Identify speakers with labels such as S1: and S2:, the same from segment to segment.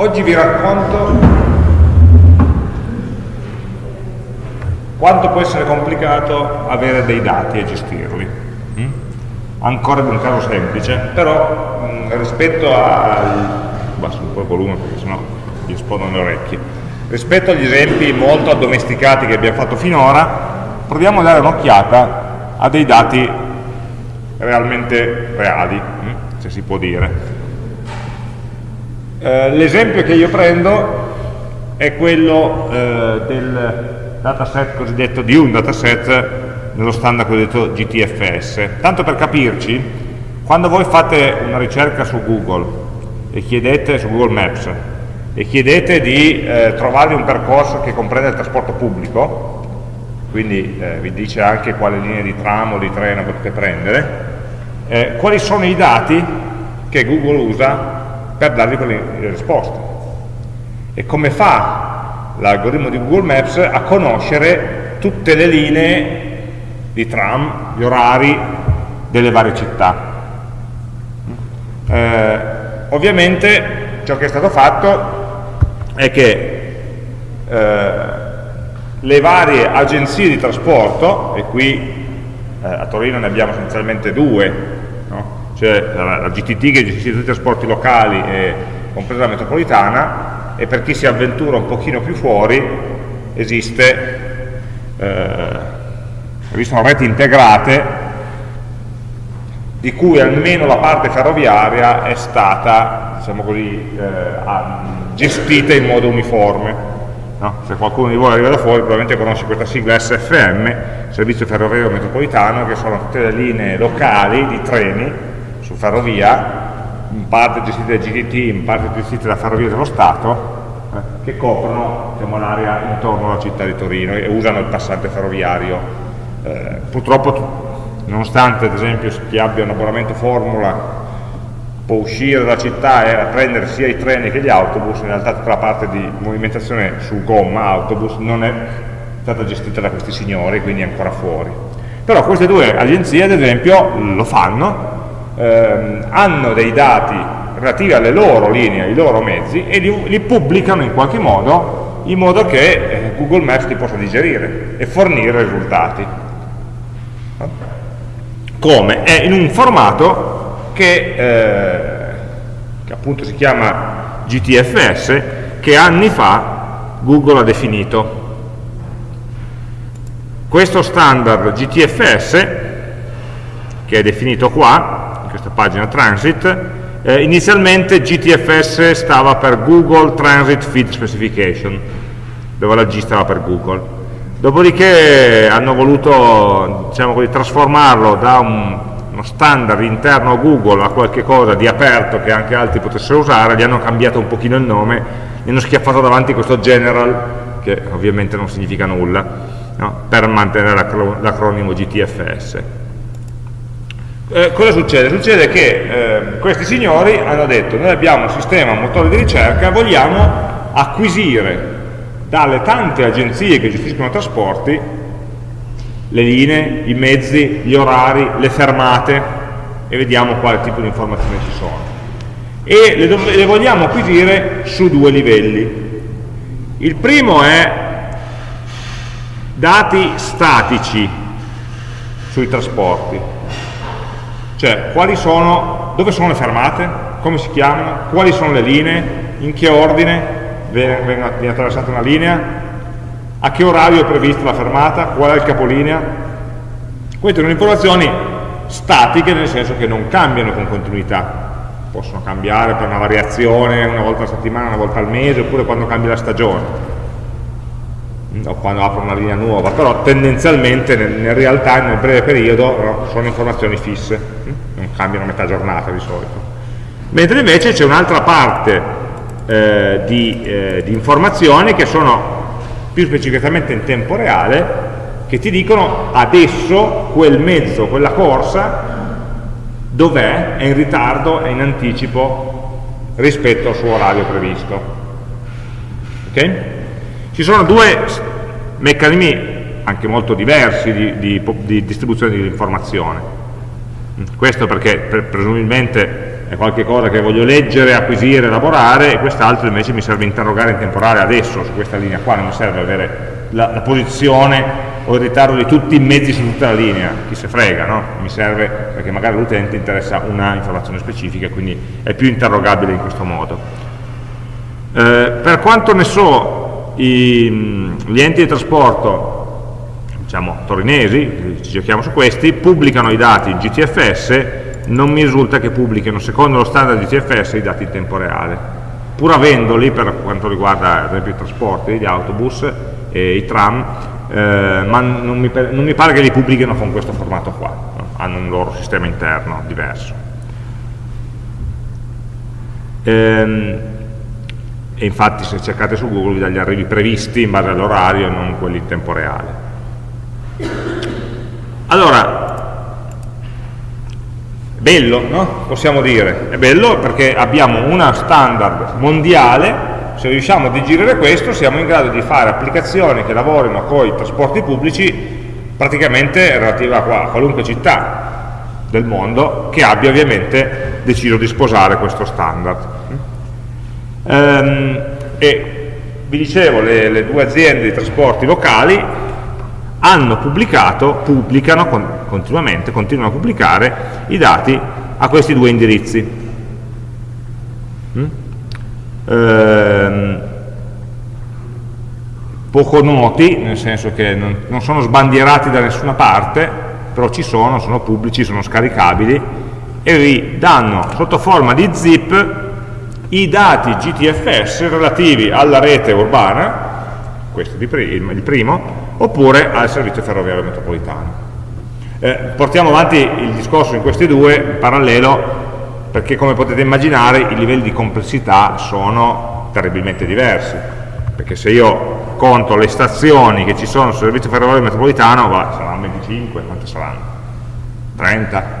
S1: Oggi vi racconto quanto può essere complicato avere dei dati e gestirli. Mm? Ancora di un caso semplice, però mh, mm, rispetto al... basso un po' il volume perché sennò gli esplodono le orecchie. Rispetto agli esempi molto addomesticati che abbiamo fatto finora, proviamo a dare un'occhiata a dei dati realmente reali, mm? se si può dire. Eh, l'esempio che io prendo è quello eh, del dataset cosiddetto di un dataset nello standard cosiddetto GTFS. Tanto per capirci, quando voi fate una ricerca su Google e chiedete su Google Maps e chiedete di eh, trovare un percorso che comprende il trasporto pubblico, quindi eh, vi dice anche quale linee di tram o di treno potete prendere, eh, quali sono i dati che Google usa per dargli quelle risposte. E come fa l'algoritmo di Google Maps a conoscere tutte le linee di tram, gli orari delle varie città. Eh, ovviamente ciò che è stato fatto è che eh, le varie agenzie di trasporto, e qui eh, a Torino ne abbiamo essenzialmente due, cioè la, GTT che gestisce tutti i trasporti locali e compresa la metropolitana e per chi si avventura un pochino più fuori esiste, eh, esistono reti integrate di cui almeno la parte ferroviaria è stata diciamo così, eh, gestita in modo uniforme. No? Se qualcuno di voi arriva da fuori probabilmente conosce questa sigla SFM, Servizio Ferroviario Metropolitano, che sono tutte le linee locali di treni su ferrovia, in parte gestite da GTT, in parte gestite da Ferrovie dello Stato, eh, che coprono diciamo, l'area intorno alla città di Torino e usano il passante ferroviario. Eh, purtroppo, nonostante ad esempio chi abbia un abbonamento formula può uscire dalla città e prendere sia i treni che gli autobus, in realtà tutta la parte di movimentazione su gomma, autobus, non è stata gestita da questi signori, quindi è ancora fuori. Però queste due agenzie, ad esempio, lo fanno ehm, hanno dei dati relativi alle loro linee, ai loro mezzi e li, li pubblicano in qualche modo in modo che eh, Google Maps li possa digerire e fornire risultati. Come? È in un formato che, eh, che appunto si chiama GTFS che anni fa Google ha definito. Questo standard GTFS, che è definito qua, questa pagina Transit, eh, inizialmente GTFS stava per Google Transit Feed Specification, dove la G stava per Google. Dopodiché hanno voluto diciamo così, trasformarlo da un, uno standard interno a Google a qualche cosa di aperto che anche altri potessero usare, gli hanno cambiato un pochino il nome, gli hanno schiaffato davanti questo general, che ovviamente non significa nulla, no? per mantenere l'acronimo GTFS. Eh, cosa succede? Succede che eh, questi signori hanno detto noi abbiamo un sistema, un motore di ricerca, vogliamo acquisire dalle tante agenzie che gestiscono trasporti le linee, i mezzi, gli orari, le fermate e vediamo quale tipo di informazioni ci sono. E le, le vogliamo acquisire su due livelli. Il primo è dati statici sui trasporti, cioè sono, dove sono le fermate, come si chiamano, quali sono le linee, in che ordine? Viene, viene attraversata una linea, a che orario è prevista la fermata, qual è il capolinea. Queste sono informazioni statiche nel senso che non cambiano con continuità, possono cambiare per una variazione una volta a settimana, una volta al mese, oppure quando cambia la stagione o quando apro una linea nuova, però tendenzialmente nel, nel real time, nel breve periodo, no, sono informazioni fisse, hm? non cambiano metà giornata di solito. Mentre invece c'è un'altra parte eh, di, eh, di informazioni che sono più specificatamente in tempo reale, che ti dicono adesso quel mezzo, quella corsa, dov'è, è in ritardo, è in anticipo rispetto al suo orario previsto. Okay? Ci sono due meccanismi anche molto diversi di, di, di distribuzione dell'informazione. Questo perché presumibilmente è qualcosa che voglio leggere, acquisire, elaborare, e quest'altro invece mi serve interrogare in temporale adesso, su questa linea qua, non mi serve avere la, la posizione o il ritardo di tutti i mezzi su tutta la linea, chi se frega, no? mi serve perché magari all'utente interessa una informazione specifica quindi è più interrogabile in questo modo. Eh, per quanto ne so, i, gli enti di trasporto diciamo, torinesi, ci giochiamo su questi, pubblicano i dati in GTFS, non mi risulta che pubblichino secondo lo standard GTFS i dati in tempo reale, pur avendoli per quanto riguarda ad esempio i trasporti, gli autobus e i tram, eh, ma non mi, non mi, pare che li pubblichino con questo formato qua, no? hanno un loro sistema interno diverso. Ehm, e infatti se cercate su Google vi dà gli arrivi previsti in base all'orario e non quelli in tempo reale. Allora, bello, no? Possiamo dire, è bello perché abbiamo una standard mondiale, se riusciamo a digerire questo siamo in grado di fare applicazioni che lavorino con i trasporti pubblici praticamente relative a qualunque città del mondo che abbia ovviamente deciso di sposare questo standard. Ehm, e vi dicevo, le, le due aziende di trasporti locali hanno pubblicato, pubblicano con, continuamente, continuano a pubblicare i dati a questi due indirizzi. Mm? Ehm, poco noti, nel senso che non, non, sono sbandierati da nessuna parte, però ci sono, sono pubblici, sono scaricabili e vi danno sotto forma di zip i dati GTFS relativi alla rete urbana, questo è il primo, oppure al servizio ferroviario metropolitano. Eh, portiamo avanti il discorso in questi due in parallelo perché come potete immaginare i livelli di complessità sono terribilmente diversi perché se io conto le stazioni che ci sono sul servizio ferroviario metropolitano va, saranno 25, quante saranno? 30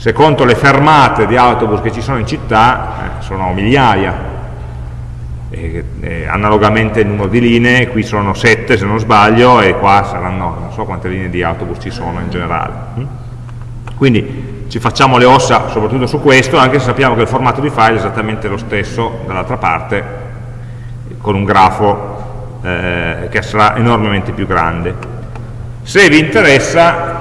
S1: se conto le fermate di autobus che ci sono in città eh, sono migliaia eh, eh, analogamente il numero di linee, qui sono 7 se non sbaglio e qua saranno non so quante linee di autobus ci sono in generale. Mm? Quindi ci facciamo le ossa soprattutto su questo, anche se sappiamo che il formato di file è esattamente lo stesso dall'altra parte, con un grafo eh, che sarà enormemente più grande. Se vi interessa,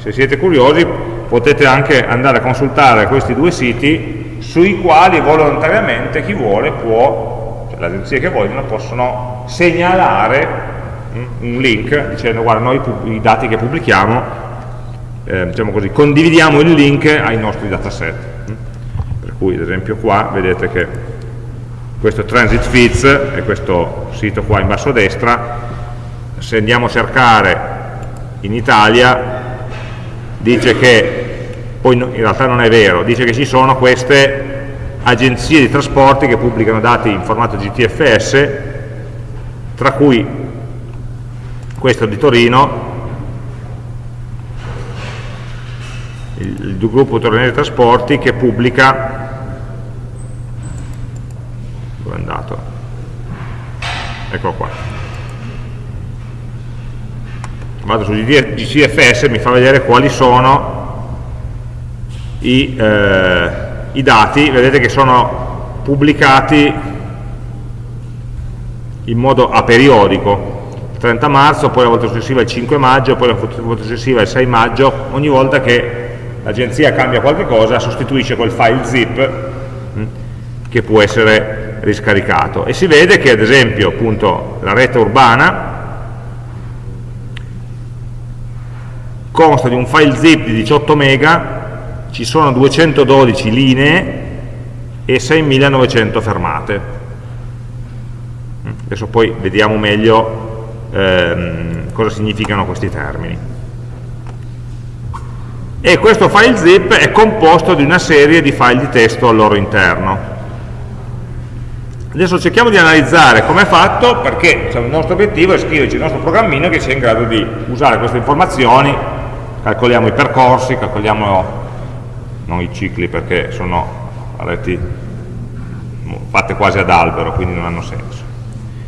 S1: se siete curiosi, potete anche andare a consultare questi due siti sui quali volontariamente chi vuole può le agenzie che vogliono possono segnalare mm, un link dicendo guarda noi i dati che pubblichiamo eh, diciamo così, condividiamo il link ai nostri dataset mm. per cui ad esempio qua vedete che questo transit feeds è questo sito qua in basso a destra se andiamo a cercare in Italia dice che poi in realtà non è vero dice che ci sono queste agenzie di trasporti che pubblicano dati in formato GTFS, tra cui questo di Torino, il, gruppo Torinese Trasporti che pubblica, dove è andato? Eccolo qua. Vado su GTFS e mi fa vedere quali sono i... Eh, i dati, vedete che sono pubblicati in modo aperiodico, il 30 marzo, poi la volta successiva il 5 maggio, poi la volta successiva il 6 maggio, ogni volta che l'agenzia cambia qualche cosa sostituisce quel file zip hm, che può essere riscaricato. E si vede che ad esempio appunto la rete urbana consta di un file zip di 18 mega ci sono 212 linee e 6.900 fermate. Adesso poi vediamo meglio ehm, cosa significano questi termini. E questo file zip è composto di una serie di file di testo al loro interno. Adesso cerchiamo di analizzare come è fatto perché diciamo, il nostro obiettivo è scriverci il nostro programmino che sia in grado di usare queste informazioni, calcoliamo i percorsi, calcoliamo non i cicli perché sono reti fatte quasi ad albero, quindi non hanno senso.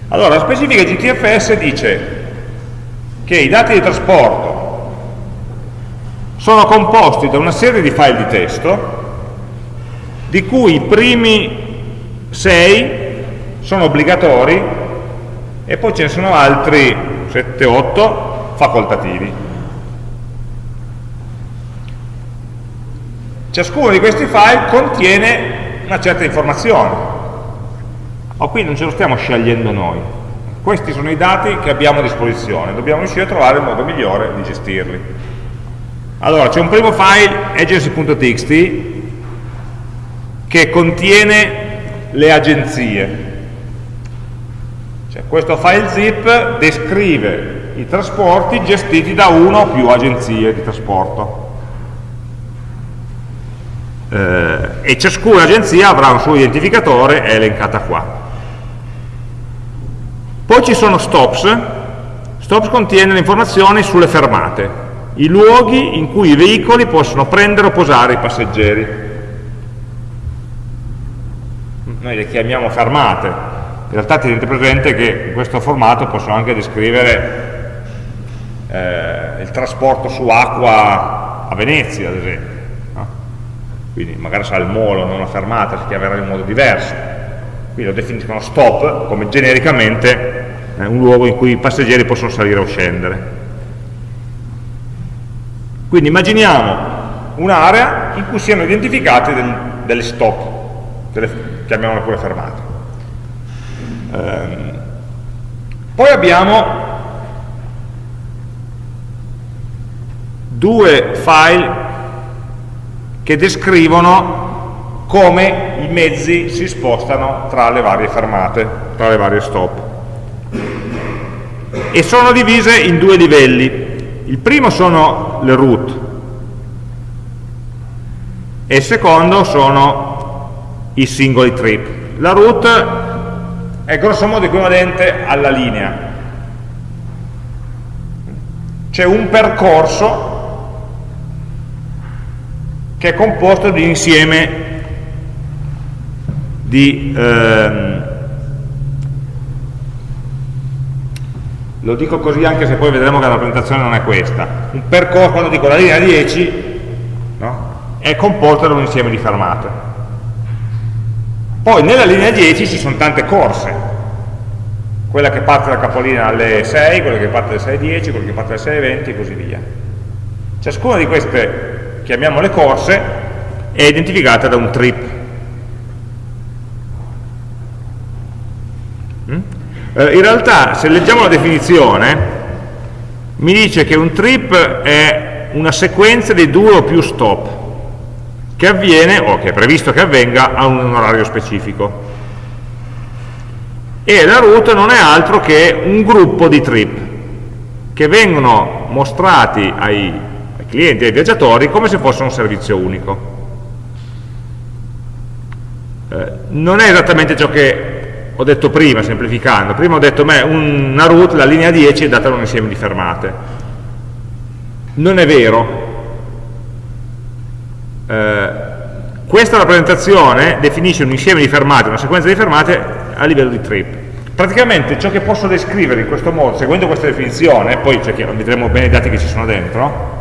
S1: Allora, la specifica GTFS dice che i dati di trasporto sono composti da una serie di file di testo di cui i primi 6 sono obbligatori e poi ce ne sono altri 7-8 facoltativi. Ciascuno di questi file contiene una certa informazione, ma qui non ce lo stiamo scegliendo noi. Questi sono i dati che abbiamo a disposizione, dobbiamo riuscire a trovare il modo migliore di gestirli. Allora, c'è un primo file, agency.txt, che contiene le agenzie. Cioè, questo file zip descrive i trasporti gestiti da una o più agenzie di trasporto eh, e ciascuna agenzia avrà un suo identificatore, è elencata qua. Poi ci sono stops, stops contiene le informazioni sulle fermate, i luoghi in cui i veicoli possono prendere o posare i passeggeri. Noi le chiamiamo fermate, in realtà tenete presente che in questo formato possono anche descrivere eh, il trasporto su acqua a Venezia, ad esempio quindi magari sarà il molo, non la fermata, si chiamerà in modo diverso. Quindi lo definiscono stop come genericamente eh, un luogo in cui i passeggeri possono salire o scendere. Quindi immaginiamo un'area in cui siano identificate del, delle stop, delle, chiamiamole pure fermate. Ehm, poi abbiamo due file che descrivono come i mezzi si spostano tra le varie fermate, tra le varie stop. E sono divise in due livelli. Il primo sono le route e il secondo sono i singoli trip. La route è grossomodo equivalente alla linea. C'è un percorso che è composto di insieme di ehm, lo dico così anche se poi vedremo che la presentazione non è questa un percorso, quando dico la linea 10 no? è composto da un insieme di fermate poi nella linea 10 ci sono tante corse quella che parte dal capolinea alle 6, quella che parte alle 6.10, quella che parte alle 6.20 e così via ciascuna di queste chiamiamole corse, è identificata da un trip. Mm? Eh, in realtà, se leggiamo la definizione, mi dice che un trip è una sequenza di due o più stop che avviene, o che è previsto che avvenga, a un orario specifico. E la route non è altro che un gruppo di trip che vengono mostrati ai clienti e ai viaggiatori come se fosse un servizio unico. Eh, non è esattamente ciò che ho detto prima, semplificando. Prima ho detto, beh, una route, la linea 10 è data da un insieme di fermate. Non è vero. Eh, questa rappresentazione definisce un insieme di fermate, una sequenza di fermate a livello di trip. Praticamente ciò che posso descrivere in questo modo, seguendo questa definizione, poi cioè, vedremo bene i dati che ci sono dentro,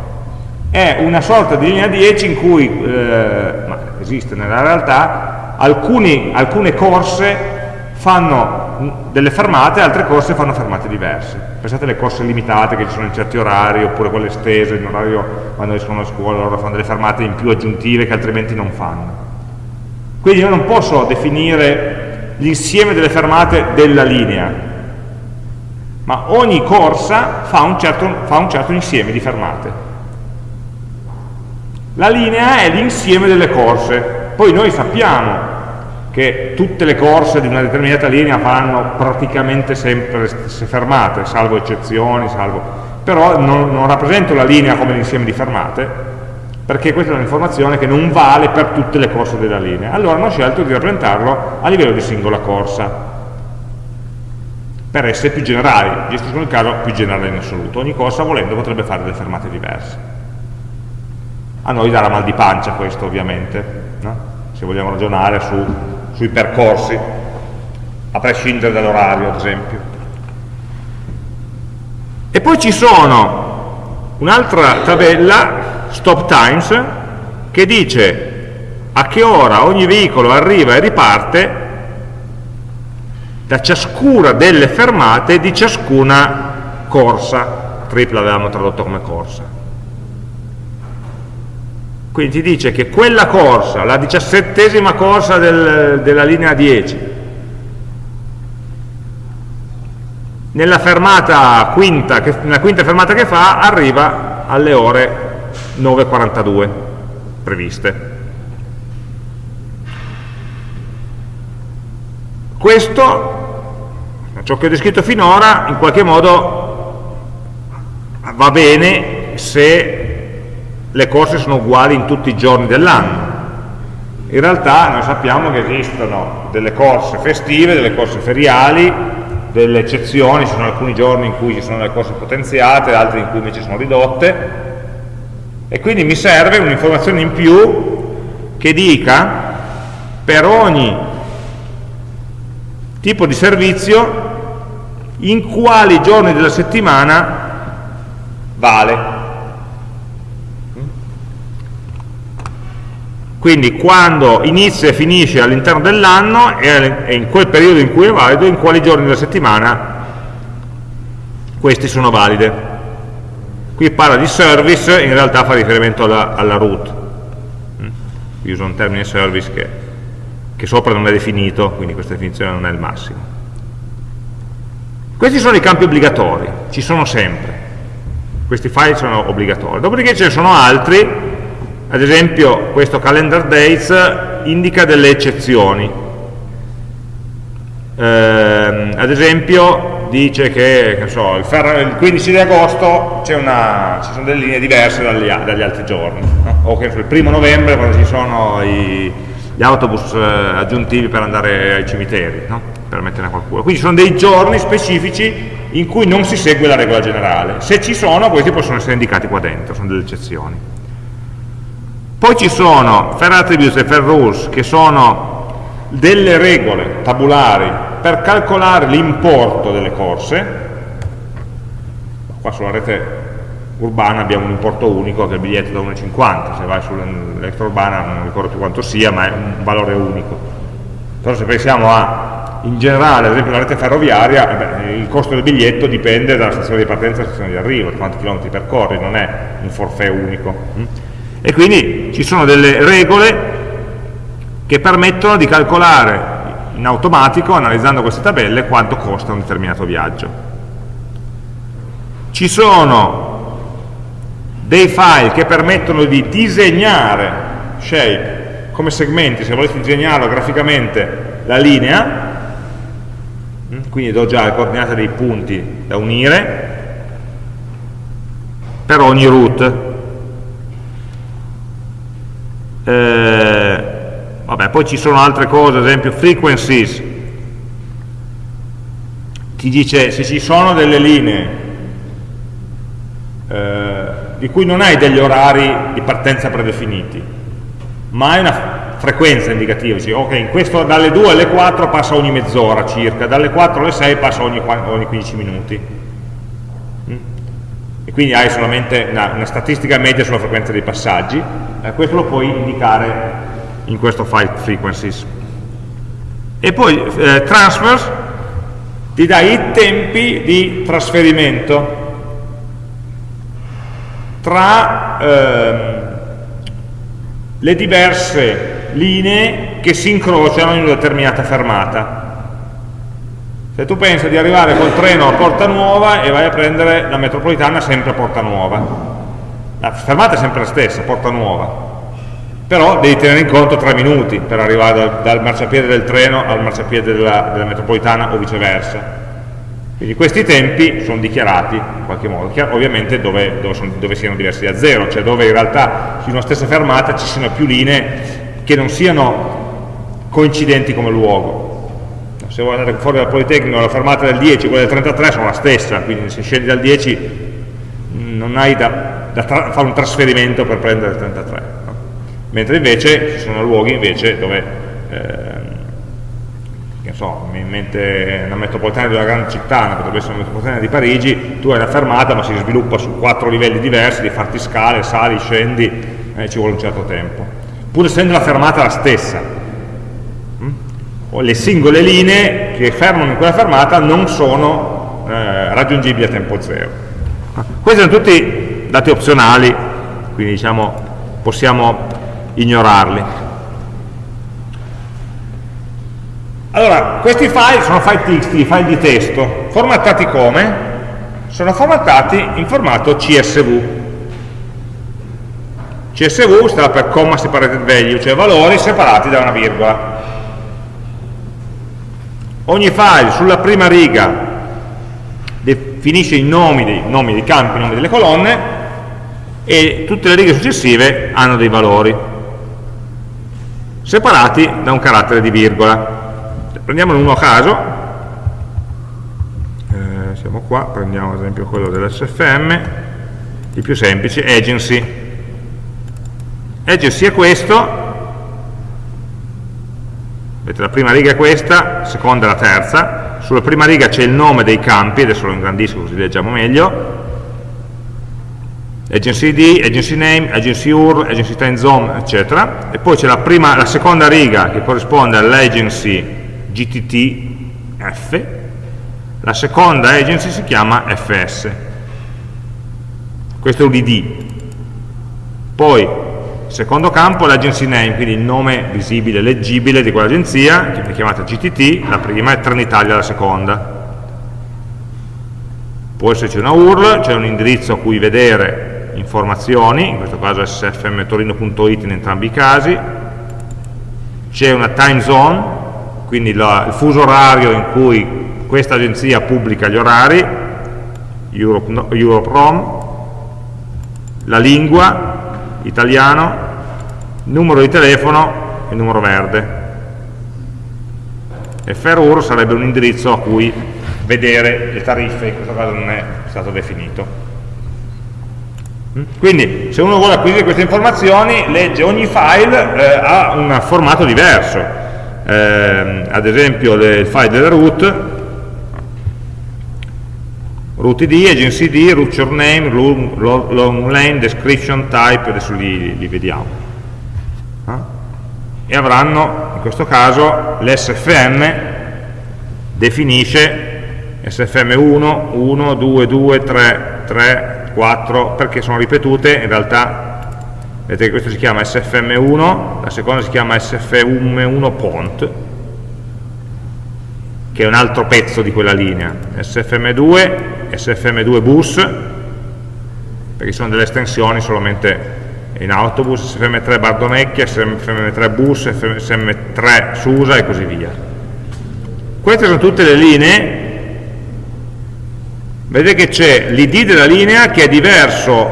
S1: è una sorta di linea 10 in cui, eh, ma esiste nella realtà, alcuni, alcune corse fanno delle fermate, altre corse fanno fermate diverse. Pensate alle corse limitate che ci sono in certi orari, oppure quelle estese, in orario quando escono a scuola loro fanno delle fermate in più aggiuntive che altrimenti non fanno. Quindi io non posso definire l'insieme delle fermate della linea, ma ogni corsa fa un certo, fa un certo insieme di fermate. La linea è l'insieme delle corse, poi noi sappiamo che tutte le corse di una determinata linea fanno praticamente sempre le stesse fermate, salvo eccezioni, salvo... però non, non rappresento la linea come l'insieme di fermate, perché questa è un'informazione che non vale per tutte le corse della linea. Allora hanno scelto di rappresentarlo a livello di singola corsa, per essere più generali, gestiscono il caso più generale in assoluto. Ogni corsa volendo potrebbe fare delle fermate diverse. A noi darà mal di pancia questo ovviamente, no? se vogliamo ragionare su, sui percorsi, a prescindere dall'orario ad esempio. E poi ci sono un'altra tabella, stop times, che dice a che ora ogni veicolo arriva e riparte da ciascuna delle fermate di ciascuna corsa, tripla avevamo tradotto come corsa. Quindi ti dice che quella corsa, la diciassettesima corsa del, della linea 10, nella, fermata quinta, che, nella quinta fermata che fa arriva alle ore 9.42 previste. Questo, ciò che ho descritto finora, in qualche modo va bene se le corse sono uguali in tutti i giorni dell'anno. In realtà noi sappiamo che esistono delle corse festive, delle corse feriali, delle eccezioni, ci sono alcuni giorni in cui ci sono le corse potenziate, altri in cui invece sono ridotte, e quindi mi serve un'informazione in più che dica per ogni tipo di servizio in quali giorni della settimana vale. Quindi quando inizia e finisce all'interno dell'anno e in quel periodo in cui è valido, in quali giorni della settimana questi sono valide. Qui parla di service, in realtà fa riferimento alla, alla root. Qui uso un termine service che che sopra non è definito, quindi questa definizione non è il massimo. Questi sono i campi obbligatori, ci sono sempre. Questi file sono obbligatori. Dopodiché ce ne sono altri, ad esempio questo calendar dates indica delle eccezioni. Eh, ad esempio dice che, che so, il, il, 15 di agosto una, ci sono delle linee diverse dagli, dagli altri giorni, no? o che il primo novembre quando ci sono i, gli autobus eh, aggiuntivi per andare ai cimiteri, no? per metterne qualcuno. Quindi ci sono dei giorni specifici in cui non si segue la regola generale. Se ci sono, questi possono essere indicati qua dentro, sono delle eccezioni. Poi ci sono fair attributes e fair rules, che sono delle regole tabulari per calcolare l'importo delle corse. Qua sulla rete urbana abbiamo un importo unico che è il biglietto da 1,50 se vai sull'extra urbana non ricordo più quanto sia ma è un valore unico però se pensiamo a in generale ad esempio la rete ferroviaria eh beh, il costo del biglietto dipende dalla stazione di partenza e dalla stazione di arrivo quanti chilometri percorri non è un forfait unico? E quindi ci sono delle regole che permettono di calcolare in automatico analizzando queste tabelle quanto costa un determinato viaggio ci sono dei file che permettono di disegnare shape come segmenti, se volete disegnarlo graficamente la linea, mm, quindi do già le coordinate dei punti da unire per ogni root. Eh, vabbè, poi ci sono altre cose, ad esempio frequencies, ti dice se ci sono delle linee eh, di cui non hai degli orari di partenza predefiniti, ma hai una frequenza indicativa, dici, ok, questo dalle 2 alle 4 passa ogni mezz'ora circa, dalle 4 alle 6 passa ogni, ogni 15 minuti. E quindi hai solamente una, una, statistica media sulla frequenza dei passaggi, eh, questo lo puoi indicare in questo file frequencies. E poi eh, transfers ti dà i tempi di trasferimento tra ehm, le diverse linee che si incrociano in una determinata fermata. Se tu pensi di arrivare col treno a Porta Nuova e vai a prendere la metropolitana sempre a Porta Nuova, la fermata è sempre la stessa, Porta Nuova, però devi tenere in conto tre minuti per arrivare dal, dal marciapiede del treno al marciapiede della, della metropolitana o viceversa. Quindi questi tempi sono dichiarati in qualche modo, ovviamente dove, dove, sono, dove, siano diversi da zero, cioè dove in realtà su una stessa fermata ci siano più linee che non siano coincidenti come luogo. Se vuoi andare fuori dal Politecnico, la fermata del 10 e quella del 33 sono la stessa, quindi se scendi dal 10 non hai da, da fare un trasferimento per prendere il 33. No? Mentre invece ci sono luoghi invece dove eh, che so, mi in mente una metropolitana di una grande città, potrebbe essere una metropolitana di Parigi, tu hai una fermata ma si sviluppa su quattro livelli diversi, di farti scale, sali, scendi, eh, ci vuole un certo tempo. pur essendo la fermata la stessa. O le singole linee che fermano in quella fermata non sono eh, raggiungibili a tempo zero. Questi sono tutti dati opzionali, quindi diciamo possiamo ignorarli. Allora, questi file sono file TXT, file di testo, formattati come? Sono formattati in formato CSV. CSV sta per comma separated value, cioè valori separati da una virgola. Ogni file sulla prima riga definisce i nomi dei, nomi dei campi, i nomi delle colonne, e tutte le righe successive hanno dei valori separati da un carattere di virgola. Prendiamone uno a caso. Eh, siamo qua, prendiamo ad esempio quello dell'SFM il più semplice, agency. Agency è questo vedete la prima riga è questa, la seconda è la terza sulla prima riga c'è il nome dei campi adesso lo ingrandisco così leggiamo meglio agency ID, agency name, agency URL, agency time zone, eccetera. E poi c'è la, la, seconda riga che corrisponde all'agency GTT-F, la seconda agency si chiama FS. Questo è ID. Poi, secondo campo, l'agency name, quindi il nome visibile, leggibile di quell'agenzia, viene chiamata GTT, la prima, e Trenitalia la seconda. Può esserci una URL, c'è un indirizzo a cui vedere informazioni, in questo caso sfmtorino.it in entrambi i casi, c'è una time zone, quindi la, il fuso orario in cui questa agenzia pubblica gli orari, Europe, no, Europe ROM, la lingua, italiano, numero di telefono e numero verde. E FERUR sarebbe un indirizzo a cui vedere le tariffe, in questo caso non è stato definito. Quindi se uno vuole acquisire queste informazioni, legge ogni file eh, a un formato diverso. Eh, ad esempio il file del root, root id, agency id, root your name, long lane, description, type, adesso li, li vediamo. Eh? E avranno, in questo caso, l'SFM definisce SFM1, 1, 2, 2, 3, 3, 4 perché sono ripetute, in realtà vedete che questo si chiama SFM1, la seconda si chiama SFM1 pont, che è un altro pezzo di quella linea, SFM2, SFM2 bus, perché sono delle estensioni solamente in autobus, SFM3 Bardonecchia, SFM3 bus, SFM3 Susa e così via. Queste sono tutte le linee. Vedete che c'è l'id della linea che è diverso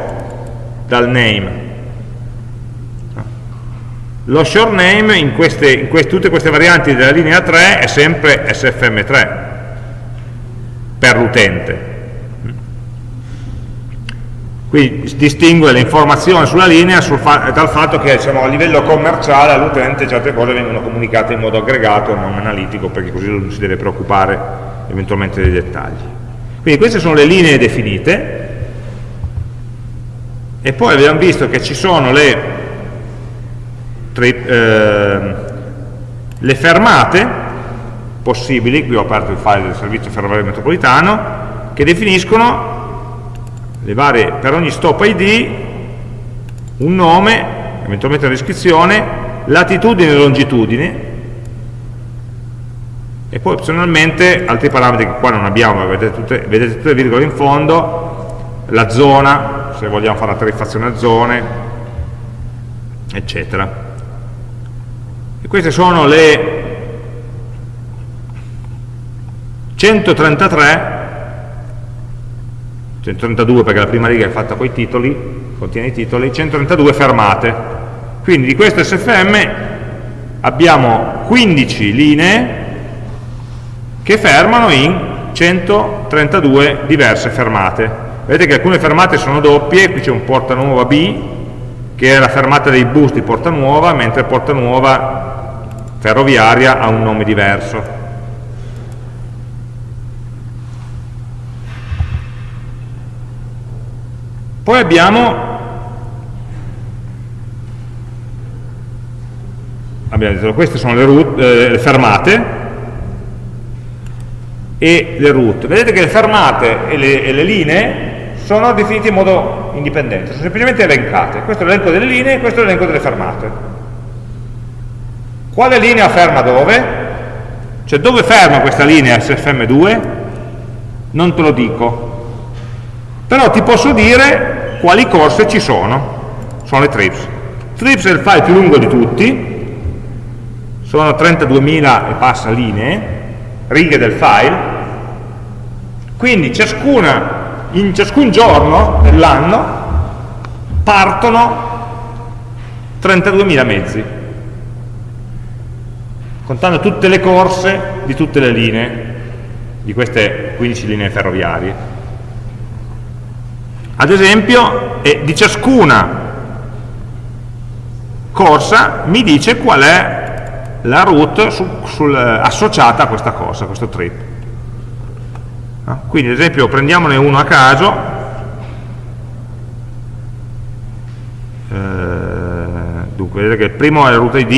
S1: dal name. Lo short name in, queste, in queste, tutte queste varianti della linea 3 è sempre sfm3 per l'utente quindi distingue l'informazione sulla linea sul fa dal fatto che diciamo, a livello commerciale all'utente certe cose vengono comunicate in modo aggregato e non analitico perché così non si deve preoccupare eventualmente dei dettagli. Quindi queste sono le linee definite. E poi abbiamo visto che ci sono le, eh, le fermate possibili, qui ho aperto il file del servizio ferroviario metropolitano, che definiscono varie, per ogni stop ID un nome, eventualmente una descrizione, latitudine e longitudine, e poi opzionalmente altri parametri che qua non abbiamo, vedete tutte, vedete tutte le virgole in fondo, la zona, se vogliamo fare la tariffazione a zone, eccetera. E queste sono le 133, 132 perché la prima riga è fatta con i titoli, contiene i titoli, 132 fermate. Quindi di questo SFM abbiamo 15 linee che fermano in 132 diverse fermate. Vedete che alcune fermate sono doppie, qui c'è un porta nuova B, che è la fermata dei bus di porta nuova, mentre porta nuova ferroviaria ha un nome diverso. Poi abbiamo abbiamo detto queste sono le, route, eh, le fermate e le route. Vedete che le fermate e le, e le linee sono definite in modo indipendente, sono semplicemente elencate. Questo è l'elenco delle linee, e questo è l'elenco delle fermate. Quale linea ferma dove? Cioè dove ferma questa linea SFM2? Non te lo dico. Però ti posso dire quali corse ci sono. Sono le trips. Trips è il file più lungo di tutti, sono 32.000 e passa linee, righe del file, quindi ciascuna in ciascun giorno dell'anno partono 32.000 mezzi, contando tutte le corse di tutte le linee, di queste 15 linee ferroviarie. Ad esempio, eh, di ciascuna corsa mi dice qual è la route su, sul, associata a questa corsa, a questo trip. No? Quindi ad esempio prendiamone uno a caso, eh, dunque vedete che il primo è il route ID,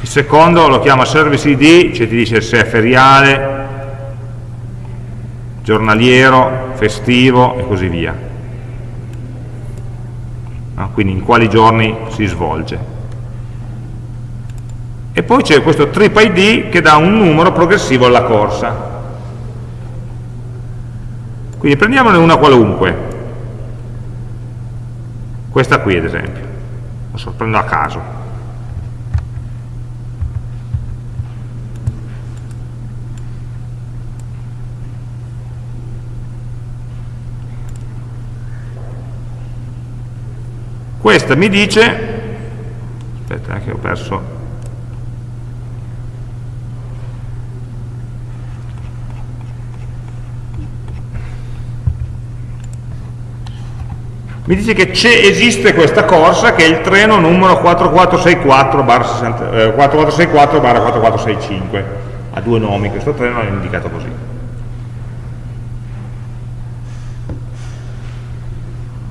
S1: il secondo lo chiama service ID, cioè ti dice se è feriale, giornaliero, festivo e così via. No? Quindi in quali giorni si svolge. E poi c'è questo trip ID che dà un numero progressivo alla corsa. Quindi prendiamone una qualunque, questa qui ad esempio, adesso prendo a caso. Questa mi dice, aspetta che ho perso. Mi dice che esiste questa corsa che è il treno numero 4464 4464 4465 ha due nomi, questo treno è indicato così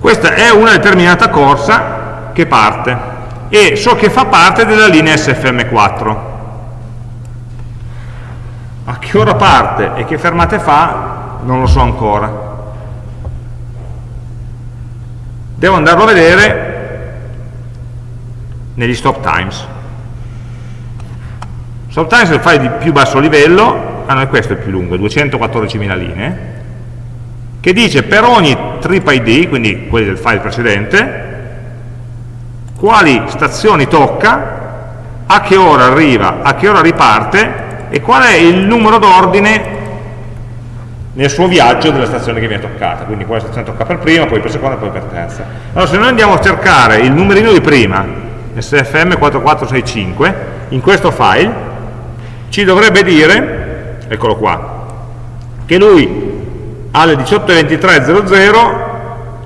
S1: questa è una determinata corsa che parte. E so che fa parte della linea SFM4 a che ora parte e che fermate fa non lo so ancora. Devo andarlo a vedere negli stop times. Stop times è il file di più basso livello ah no, questo è più lungo, 214.000 linee che dice per ogni trip ID, quindi quelli del file precedente quali stazioni tocca a che ora arriva, a che ora riparte e qual è il numero d'ordine nel suo viaggio della stazione che viene toccata, quindi quella stazione tocca per prima, poi per seconda, poi per terza. Allora se noi andiamo a cercare il numerino di prima, sfm4465, in questo file, ci dovrebbe dire, eccolo qua, che lui alle 18.23.00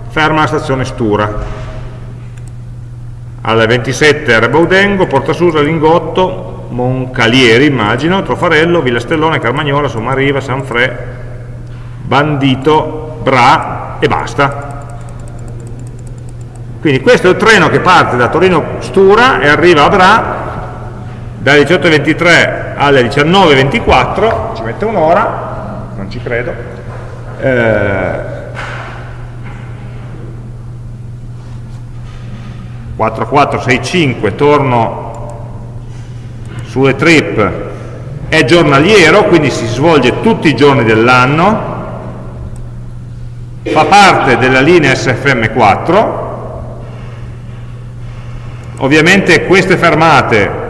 S1: ferma la stazione Stura, alle 27 Rebaudengo, Porta Susa, Lingotto, Moncalieri, immagino, Trofarello, Villa Stellone, Carmagnola, Sommariva, Sanfre, bandito, bra e basta. Quindi questo è il treno che parte da Torino Stura e arriva a Bra dalle 18.23 alle 19.24, ci mette un'ora, non ci credo, eh, 4465 torno sulle trip. È giornaliero quindi si svolge tutti i giorni dell'anno. Fa parte della linea SFM4 ovviamente queste fermate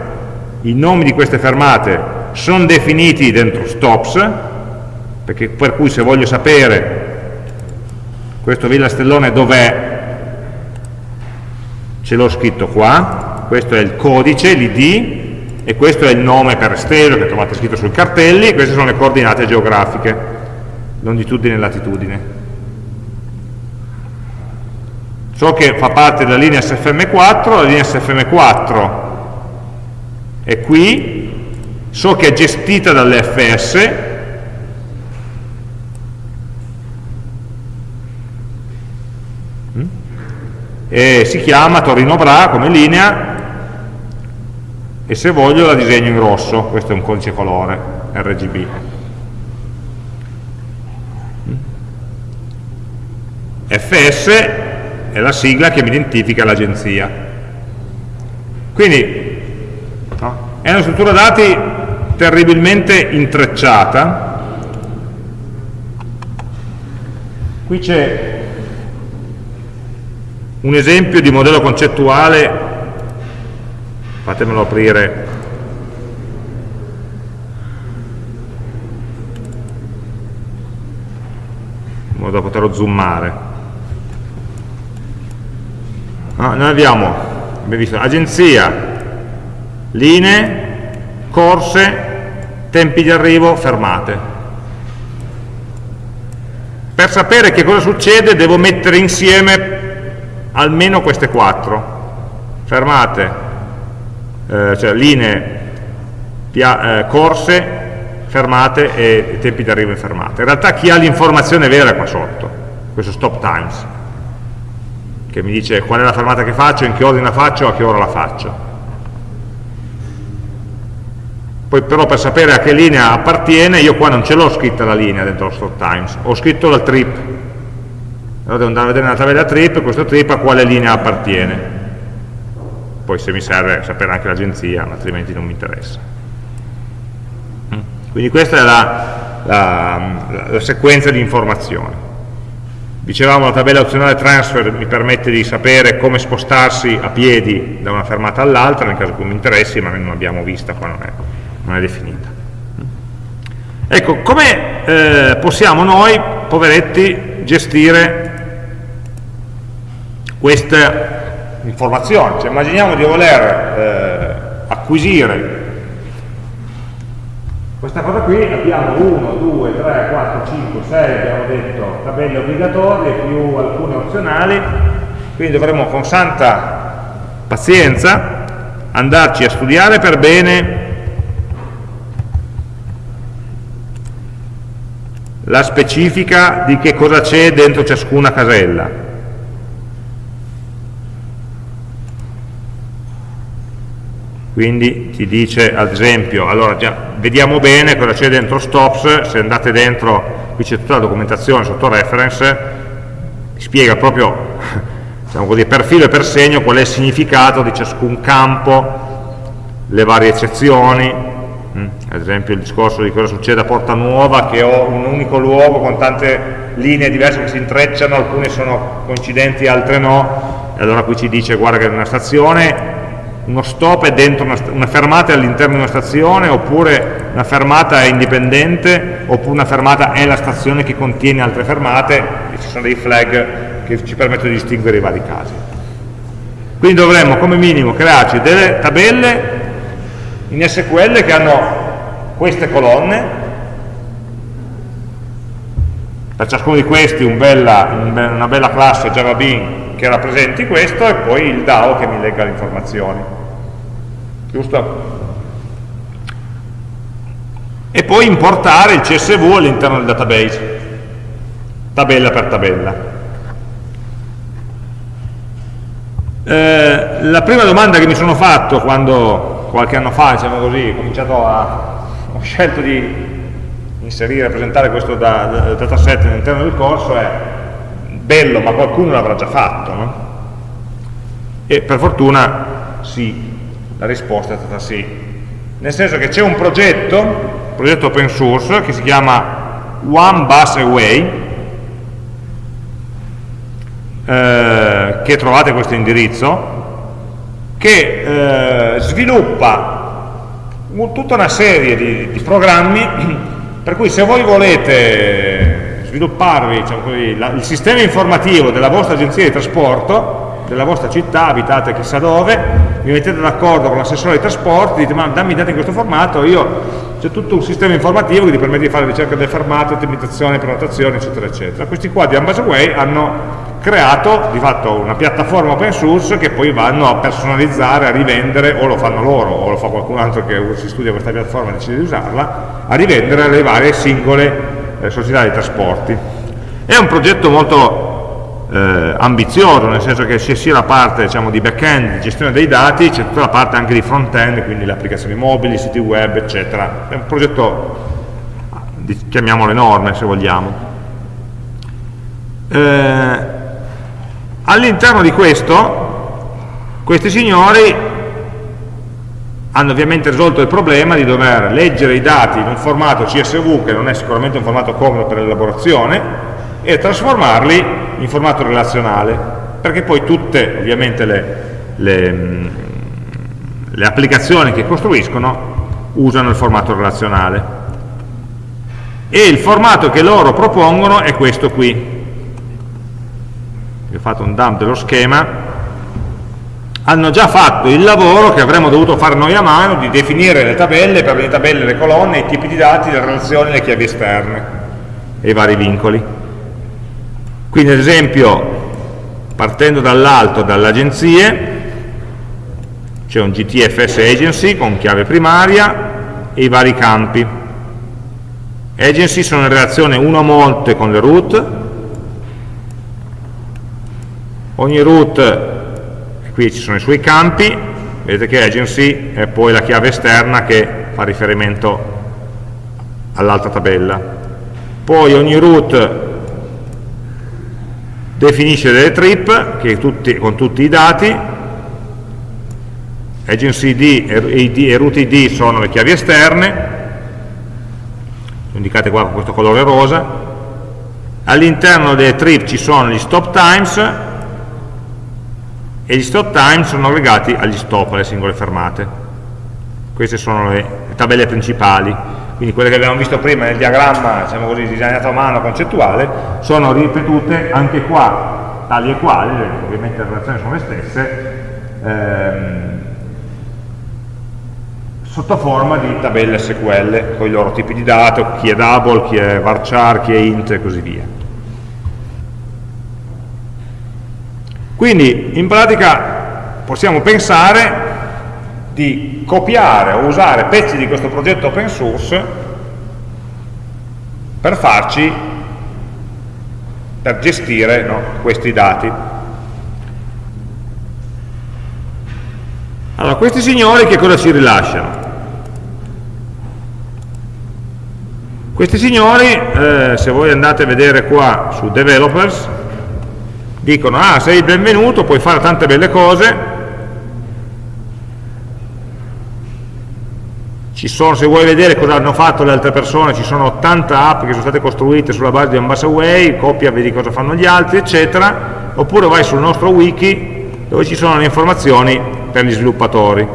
S1: i nomi di queste fermate sono definiti dentro stops perché per cui se voglio sapere questo Villa Stellone dov'è? Ce l'ho scritto qua. Questo è il codice, l'id e questo è il nome per estero che trovate scritto sui cartelli e queste sono le coordinate geografiche longitudine e latitudine. So che fa parte della linea SFM4, la linea SFM4 è qui, so che è gestita dall'FS, e si chiama Torino Bra come linea e se voglio la disegno in rosso, questo è un codice colore RGB. FS è la sigla che mi identifica l'agenzia. Quindi è una struttura dati terribilmente intrecciata. Qui c'è un esempio di modello concettuale fatemelo aprire. In modo da poterlo zoomare. No, noi abbiamo, abbiamo visto agenzia linee corse tempi di arrivo, fermate. Per sapere che cosa succede devo mettere insieme almeno queste quattro fermate eh, cioè linee eh, corse, fermate e tempi di arrivo in fermata. In realtà chi ha l'informazione vera è qua sotto, questo stop times, che mi dice qual è la fermata che faccio, in che ordine la faccio, a che ora la faccio. Poi però per sapere a che linea appartiene, io qua non ce l'ho scritta la linea dentro lo stop times, ho scritto la trip. Allora devo andare a vedere nella tabella trip, questo trip a quale linea appartiene poi se mi serve sapere anche l'agenzia, altrimenti non mi interessa. Mm. Quindi questa è la, la, la sequenza di informazioni. Dicevamo la tabella opzionale transfer mi permette di sapere come spostarsi a piedi da una fermata all'altra, nel caso in cui mi interessi, ma noi non l'abbiamo vista, qua non è, non è definita. Ecco, come eh, possiamo noi, poveretti, gestire questa informazioni, cioè immaginiamo di voler eh, acquisire questa cosa qui, abbiamo 1, 2, 3, 4, 5, 6, abbiamo detto tabelle obbligatorie più alcune opzionali, quindi dovremo con santa pazienza andarci a studiare per bene la specifica di che cosa c'è dentro ciascuna casella quindi ti dice ad esempio, allora già vediamo bene cosa c'è dentro stops, se andate dentro, qui c'è tutta la documentazione sotto reference, spiega proprio diciamo così, per filo e per segno qual è il significato di ciascun campo, le varie eccezioni, mm, ad esempio il discorso di cosa succede a Porta Nuova che ho un unico luogo con tante linee diverse che si intrecciano, alcune sono coincidenti, altre no, e allora qui ci dice guarda che è una stazione uno stop è dentro una, una fermata all'interno di una stazione, oppure una fermata è indipendente, oppure una fermata è la stazione che contiene altre fermate, e ci sono dei flag che ci permettono di distinguere i vari casi. Quindi dovremmo come minimo crearci delle tabelle in SQL che hanno queste colonne, per ciascuno di questi un bella, un be una bella classe Java Bean che rappresenti questo e poi il DAO che mi legga le informazioni giusto? E poi importare il CSV all'interno del database, tabella per tabella. Eh, la prima domanda che mi sono fatto quando qualche anno fa, diciamo così, ho cominciato a ho scelto di inserire, rappresentare questo da, da, dataset all'interno del corso è bello, ma qualcuno l'avrà già fatto, no? E per fortuna sì, la risposta è stata sì. Nel senso che c'è un progetto, un progetto open source, che si chiama One Bus Away, eh, che trovate questo indirizzo, che eh, sviluppa tutta una serie di, di, programmi per cui se voi volete svilupparvi diciamo così, la, il sistema informativo della vostra agenzia di trasporto della vostra città, abitate chissà dove, vi mettete d'accordo con l'assessore dei trasporti, dite ma dammi i dati in questo formato, io c'è tutto un sistema informativo che ti permette di fare ricerca del fermato, ottimizzazione, prenotazione, eccetera, eccetera. Questi qua di Ambasaway hanno creato di fatto una piattaforma open source che poi vanno a personalizzare, a rivendere, o lo fanno loro, o lo fa qualcun altro che si studia questa piattaforma e decide di usarla, a rivendere alle varie singole eh, società di trasporti. È un progetto molto eh, ambizioso, nel senso che c'è sia la parte diciamo, di back-end, di gestione dei dati, c'è tutta la parte anche di front-end, quindi le applicazioni mobili, i siti web, eccetera. È un progetto, chiamiamolo enorme se vogliamo. Eh, All'interno di questo, questi signori hanno ovviamente risolto il problema di dover leggere i dati in un formato CSV, che non è sicuramente un formato comodo per l'elaborazione, e trasformarli in formato relazionale, perché poi tutte ovviamente le, le, le applicazioni che costruiscono usano il formato relazionale. E il formato che loro propongono è questo qui, vi ho fatto un dump dello schema, hanno già fatto il lavoro che avremmo dovuto fare noi a mano di definire le tabelle, per le tabelle le colonne, i tipi di dati, le relazioni, le chiavi esterne e i vari vincoli. Quindi ad esempio, partendo dall'alto, dalle agenzie, c'è un GTFS Agency con chiave primaria e i vari campi. Agency sono in relazione uno a monte con le root, ogni root, qui ci sono i suoi campi, vedete che agency è poi la chiave esterna che fa riferimento all'altra tabella. Poi ogni root definisce delle trip tutti, con tutti i dati, agency ID e, root ID sono le chiavi esterne, indicate qua con questo colore rosa, all'interno delle trip ci sono gli stop times, e gli stop time sono legati agli stop, alle singole fermate. Queste sono le, le tabelle principali, quindi quelle che abbiamo visto prima nel diagramma, diciamo così, disegnato a mano concettuale, sono ripetute anche qua, tali e quali, ovviamente le relazioni sono le stesse, ehm, sotto forma di tabelle SQL, con i loro tipi di dato, chi è double, chi è varchar, chi è int e così via. Quindi in pratica possiamo pensare di copiare o usare pezzi di questo progetto open source per farci, per gestire no, questi dati. Allora, questi signori che cosa ci rilasciano? Questi signori, eh, se voi andate a vedere qua su developers, dicono ah sei il benvenuto, puoi fare tante belle cose, ci sono, se vuoi vedere cosa hanno fatto le altre persone, ci sono 80 app che sono state costruite sulla base di Ambassadway, copia, vedi cosa fanno gli altri, eccetera, oppure vai sul nostro wiki dove ci sono le informazioni per gli sviluppatori.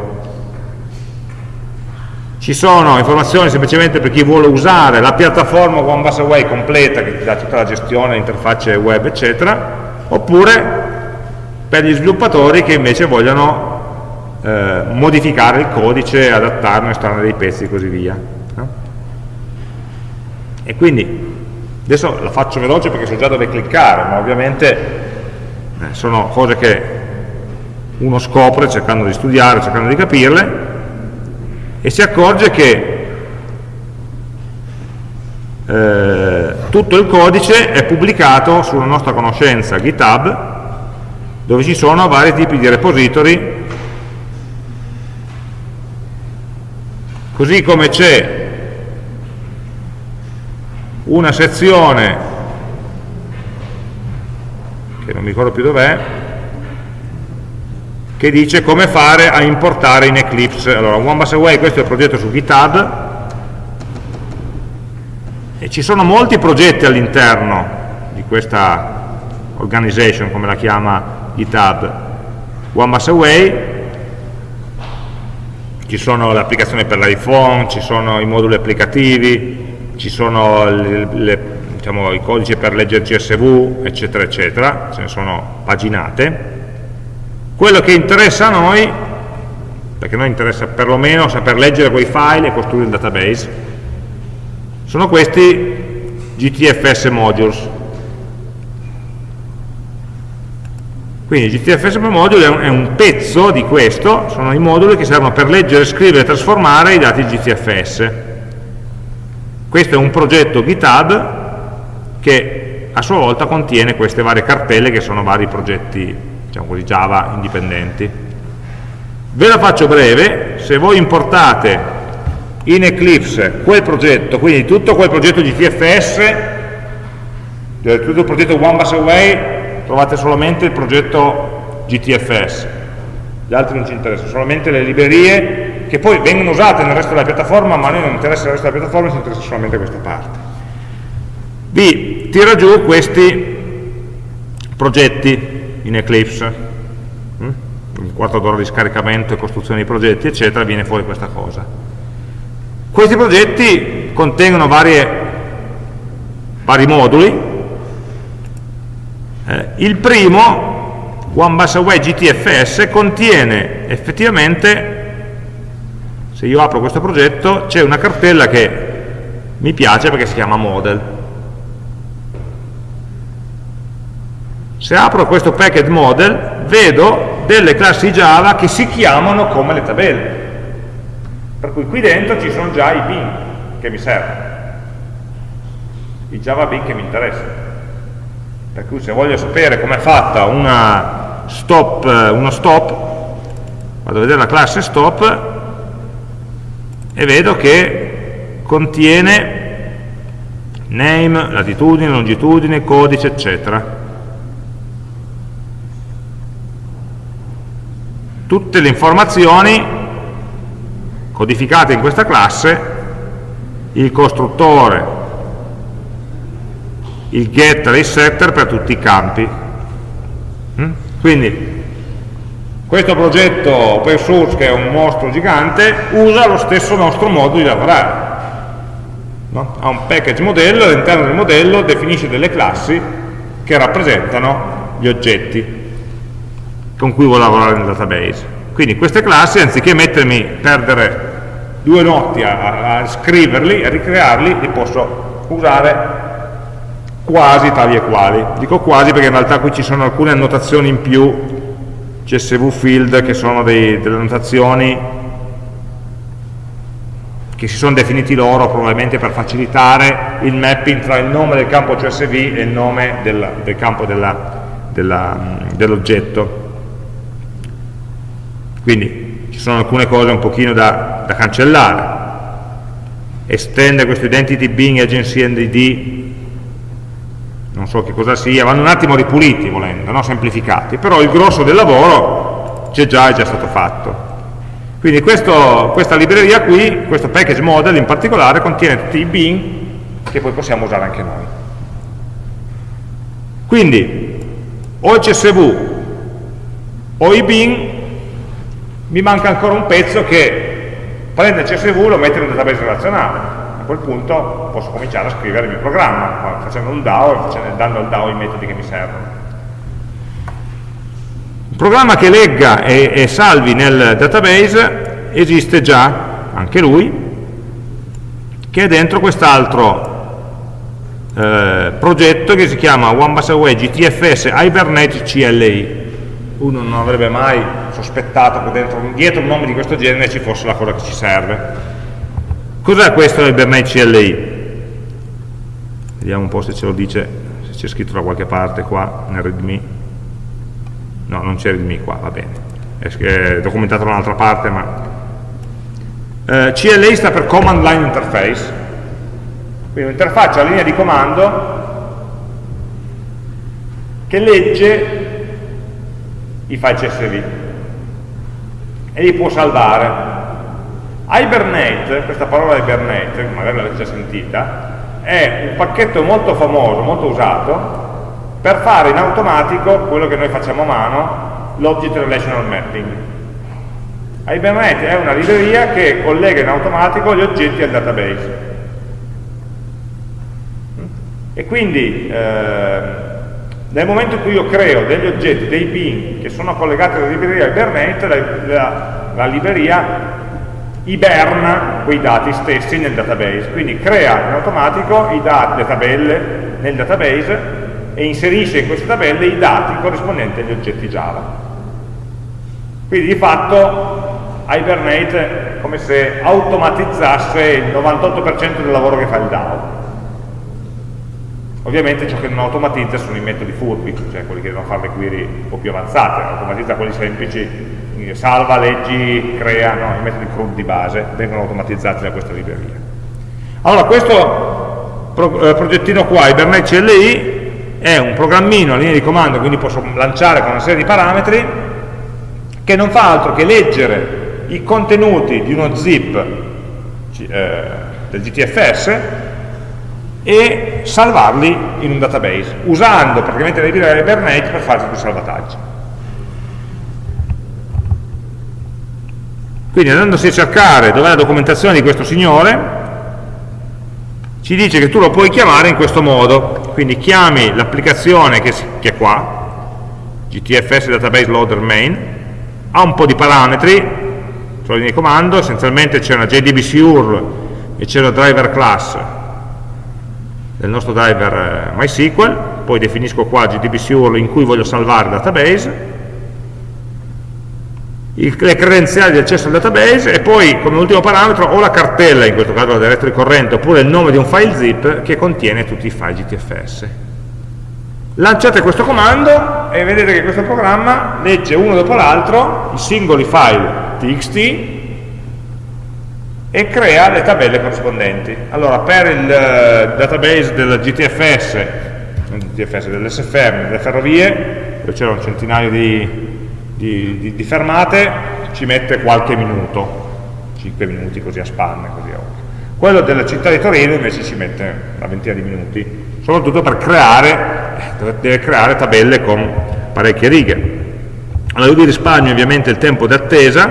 S1: Ci sono informazioni semplicemente per chi vuole usare la piattaforma OneBusaway completa che ti dà tutta la gestione, interfacce web, eccetera, oppure per gli sviluppatori che invece vogliono eh, modificare il codice, adattarlo, estrarre dei pezzi e così via. E quindi, adesso la faccio veloce perché so già dove cliccare, ma ovviamente eh, sono cose che uno scopre cercando di studiare, cercando di capirle, e si accorge che eh, tutto il codice è pubblicato sulla nostra conoscenza GitHub dove ci sono vari tipi di repository. Così come c'è una sezione che non mi ricordo più dov'è che dice come fare a importare in Eclipse. Allora, One Away, questo è il progetto su GitHub e ci sono molti progetti all'interno di questa organization, come la chiama GitHub. One Bus Away, ci sono le applicazioni per l'iPhone, ci sono i moduli applicativi, ci sono le, le, diciamo, i codici per leggere CSV, eccetera, eccetera, ce ne sono paginate. Quello che interessa a noi, perché a noi interessa perlomeno saper leggere quei file e costruire il database, sono questi GTFS modules. Quindi GTFS module è un pezzo di questo, sono i moduli che servono per leggere, scrivere e trasformare i dati GTFS. Questo è un progetto GitHub che a sua volta contiene queste varie cartelle che sono vari progetti diciamo così, Java indipendenti. Ve la faccio breve, se voi importate in Eclipse quel progetto, quindi tutto quel progetto GTFS, eh, tutto il progetto One Bus Away, trovate solamente il progetto GTFS, gli altri non ci interessano, solamente le librerie che poi vengono usate nel resto della piattaforma, ma a noi non interessa il resto della piattaforma, ci interessa solamente questa parte. Vi tira giù questi progetti in Eclipse, mm? un quarto d'ora di scaricamento e costruzione di progetti, eccetera, viene fuori questa cosa questi progetti contengono varie, vari moduli. Eh, il primo, One Bus Away GTFS, contiene effettivamente, se io apro questo progetto, c'è una cartella che mi piace perché si chiama model. Se apro questo package model, vedo delle classi Java che si chiamano come le tabelle per cui qui dentro ci sono già i bin che mi servono, i Java bin che mi interessano. Per cui se voglio sapere com'è fatta una stop, uno stop, vado a vedere la classe stop e vedo che contiene name, latitudine, longitudine, codice, eccetera. Tutte le informazioni codificate in questa classe il costruttore, il getter e il setter per tutti i campi. Mm? Quindi questo progetto open source che è un mostro gigante usa lo stesso nostro modo di lavorare. No? Ha un package modello, all'interno del modello definisce delle classi che rappresentano gli oggetti con cui vuole lavorare nel database. Quindi queste classi, anziché mettermi perdere due notti a, a scriverli, a ricrearli, li posso usare quasi tali e quali. Dico quasi perché in realtà qui ci sono alcune annotazioni in più, CSV field, che sono dei, delle annotazioni che si sono definiti loro probabilmente per facilitare il mapping tra il nome del campo CSV e il nome del, del campo dell'oggetto. Quindi ci sono alcune cose un pochino da, da cancellare. Estende questo identity being agency NDD, non so che cosa sia, vanno un attimo ripuliti volendo, no? semplificati, però il grosso del lavoro c'è già, è già stato fatto. Quindi questo, questa libreria qui, questo package model in particolare, contiene tutti i bin che poi possiamo usare anche noi. Quindi o il CSV o i bin mi manca ancora un pezzo che prende il CSV e lo mette in un database relazionale. A quel punto posso cominciare a scrivere il mio programma, facendo un DAO e dando al DAO i metodi che mi servono. Un programma che legga e, e salvi nel database esiste già, anche lui, che è dentro quest'altro eh, progetto che si chiama One Bus Away GTFS Hibernate CLI uno non avrebbe mai sospettato che dentro, dietro un nome di questo genere ci fosse la cosa che ci serve. Cos'è questo Hibernate CLI? Vediamo un po' se ce lo dice, se c'è scritto da qualche parte qua nel readme. No, non c'è readme qua, va bene. È documentato da un'altra parte, ma... Eh, CLI sta per Command Line Interface, quindi un'interfaccia a linea di comando che legge i file CSV e li può salvare. Hibernate, questa parola Hibernate, magari l'avete già sentita, è un pacchetto molto famoso, molto usato, per fare in automatico quello che noi facciamo a mano, l'Object Relational Mapping. Hibernate è una libreria che collega in automatico gli oggetti al database. E quindi eh, nel momento in cui io creo degli oggetti, dei bin che sono collegati alla libreria Hibernate, la, la, la libreria iberna quei dati stessi nel database, quindi crea in automatico i dati, le tabelle nel database e inserisce in queste tabelle i dati corrispondenti agli oggetti Java. Quindi di fatto Hibernate è come se automatizzasse il 98% del lavoro che fa il DAO Ovviamente ciò che non automatizza sono i metodi furbi, cioè quelli che devono fare le query un po' più avanzate, automatizza quelli semplici, salva, leggi, crea, no, i metodi CRUD di base vengono automatizzati da questa libreria. Allora, questo pro, eh, progettino qua, Hibernate CLI, è un programmino a linea di comando, quindi posso lanciare con una serie di parametri, che non fa altro che leggere i contenuti di uno zip eh, del GTFS e salvarli in un database, usando praticamente la libreria Hibernate per fare tutti i salvataggi. Quindi andandosi a cercare dov'è la documentazione di questo signore, ci dice che tu lo puoi chiamare in questo modo, quindi chiami l'applicazione che, che, è qua, GTFS Database Loader Main, ha un po' di parametri, sulla linea di comando, essenzialmente c'è una JDBC URL e c'è una driver class del nostro driver eh, MySQL, poi definisco qua JDBC URL in cui voglio salvare il database, il, le credenziali di accesso al database e poi come ultimo parametro o la cartella, in questo caso la directory corrente, oppure il nome di un file zip che contiene tutti i file GTFS. Lanciate questo comando e vedete che questo programma legge uno dopo l'altro i singoli file txt e crea le tabelle corrispondenti. Allora, per il uh, database del GTFS, GTFS dell'SFM, delle ferrovie, dove c'era un centinaio di di, di, di fermate ci mette qualche minuto, 5 minuti così a spanne, così a Quello della città di Torino invece ci mette una ventina di minuti, soprattutto per creare, deve creare tabelle con parecchie righe. Allora io vi risparmio ovviamente il tempo di attesa,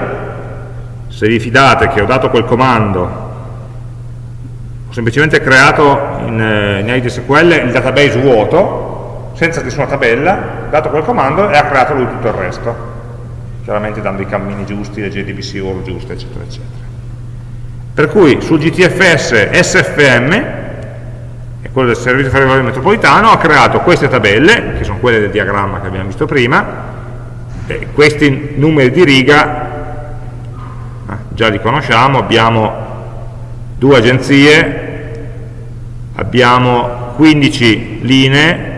S1: se vi fidate che ho dato quel comando, ho semplicemente creato in, eh, in IDSQL il database vuoto, senza nessuna tabella, dato quel comando e ha creato lui tutto il resto chiaramente dando i cammini giusti, le JDBC URL giuste, eccetera, eccetera. Per cui sul GTFS SFM, è quello del servizio ferroviario metropolitano, ha creato queste tabelle, che sono quelle del diagramma che abbiamo visto prima, e questi numeri di riga già li conosciamo, abbiamo due agenzie, abbiamo 15 linee,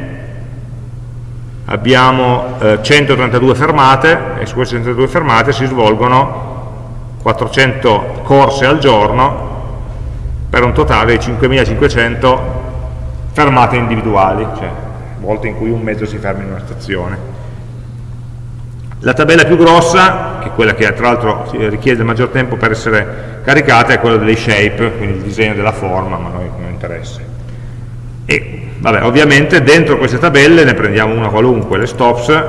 S1: abbiamo eh, 132 fermate e su queste 132 fermate si svolgono 400 corse al giorno per un totale di 5500 fermate individuali, cioè volte in cui un mezzo si ferma in una stazione. La tabella più grossa, che è quella che tra l'altro richiede il maggior tempo per essere caricata, è quella delle shape, quindi il disegno della forma, ma a noi non interessa. E Vabbè, ovviamente dentro queste tabelle ne prendiamo una qualunque, le stops,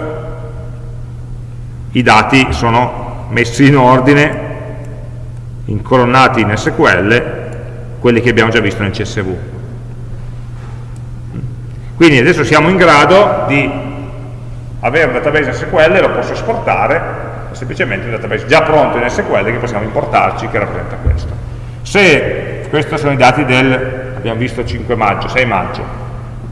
S1: i dati sono messi in ordine, incolonnati in SQL, quelli che abbiamo già visto nel CSV. Quindi adesso siamo in grado di avere un database SQL, lo posso esportare, semplicemente un database già pronto in SQL che possiamo importarci, che rappresenta questo. Se questi sono i dati del, abbiamo visto 5 maggio, 6 maggio,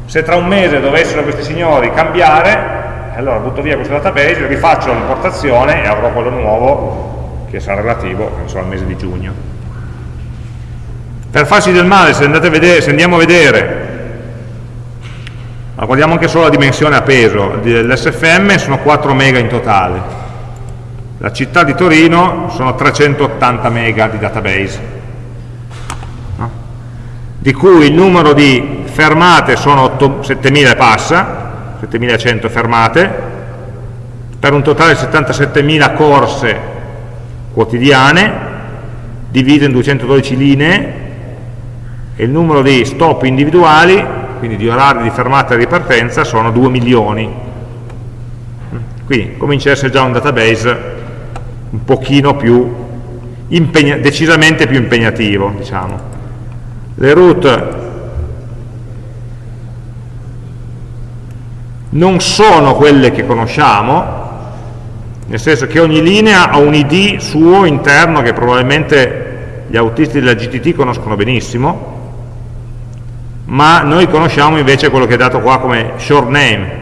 S1: se tra un mese dovessero questi signori cambiare, allora butto via questo database, rifaccio l'importazione e avrò quello nuovo che sarà relativo so, al mese di giugno. Per farci del male, se, vedere, se andiamo a vedere, ma guardiamo anche solo la dimensione a peso, dell'SFM sono 4 mega in totale, la città di Torino sono 380 mega di database, no? di cui il numero di fermate sono 7.000 e passa, 7.100 fermate, per un totale di 77.000 corse quotidiane, divise in 212 linee, e il numero di stop individuali, quindi di orari di fermata e ripartenza, sono 2 milioni. Quindi comincia a essere già un database un pochino più, decisamente più impegnativo, diciamo. Le route non sono quelle che conosciamo, nel senso che ogni linea ha un id suo interno che probabilmente gli autisti della GTT conoscono benissimo, ma noi conosciamo invece quello che è dato qua come short name,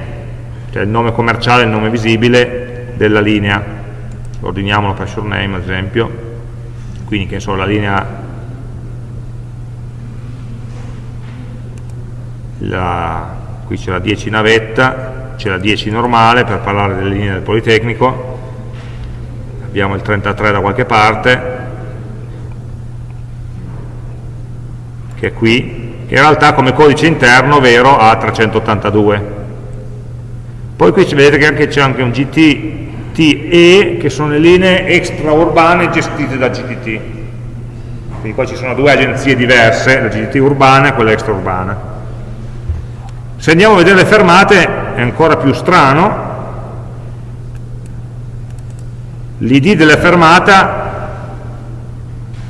S1: cioè il nome commerciale, il nome visibile della linea. Ordiniamolo per short name ad esempio, quindi che so, la linea la, qui c'è la 10 navetta, c'è la 10 normale per parlare delle linee del Politecnico, abbiamo il 33 da qualche parte, che è qui, in realtà come codice interno vero ha 382. Poi qui vedete che c'è anche un GTTE, che sono le linee extraurbane gestite da GTT. Quindi qua ci sono due agenzie diverse, la GTT urbana e quella extraurbana. Se andiamo a vedere le fermate è ancora più strano, l'id della fermata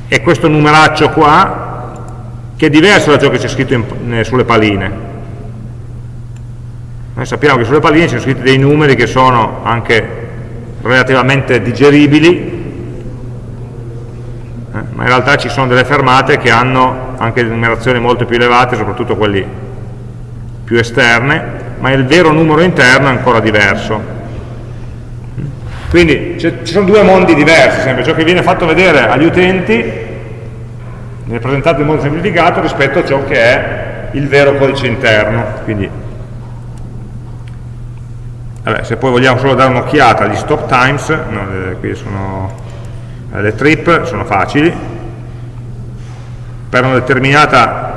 S1: è questo numeraccio qua, che è diverso da ciò che c'è scritto in, sulle paline. Noi sappiamo che sulle paline ci sono scritti dei numeri che sono anche relativamente digeribili, eh, ma in realtà ci sono delle fermate che hanno anche numerazioni molto più elevate, soprattutto quelli più esterne, ma il vero numero interno è ancora diverso. Quindi ci sono due mondi diversi, sempre ciò che viene fatto vedere agli utenti viene presentato in modo semplificato rispetto a ciò che è il vero codice interno. Quindi, vabbè, se poi vogliamo solo dare un'occhiata agli stop times, no, le, qui sono, le trip sono facili, per una determinata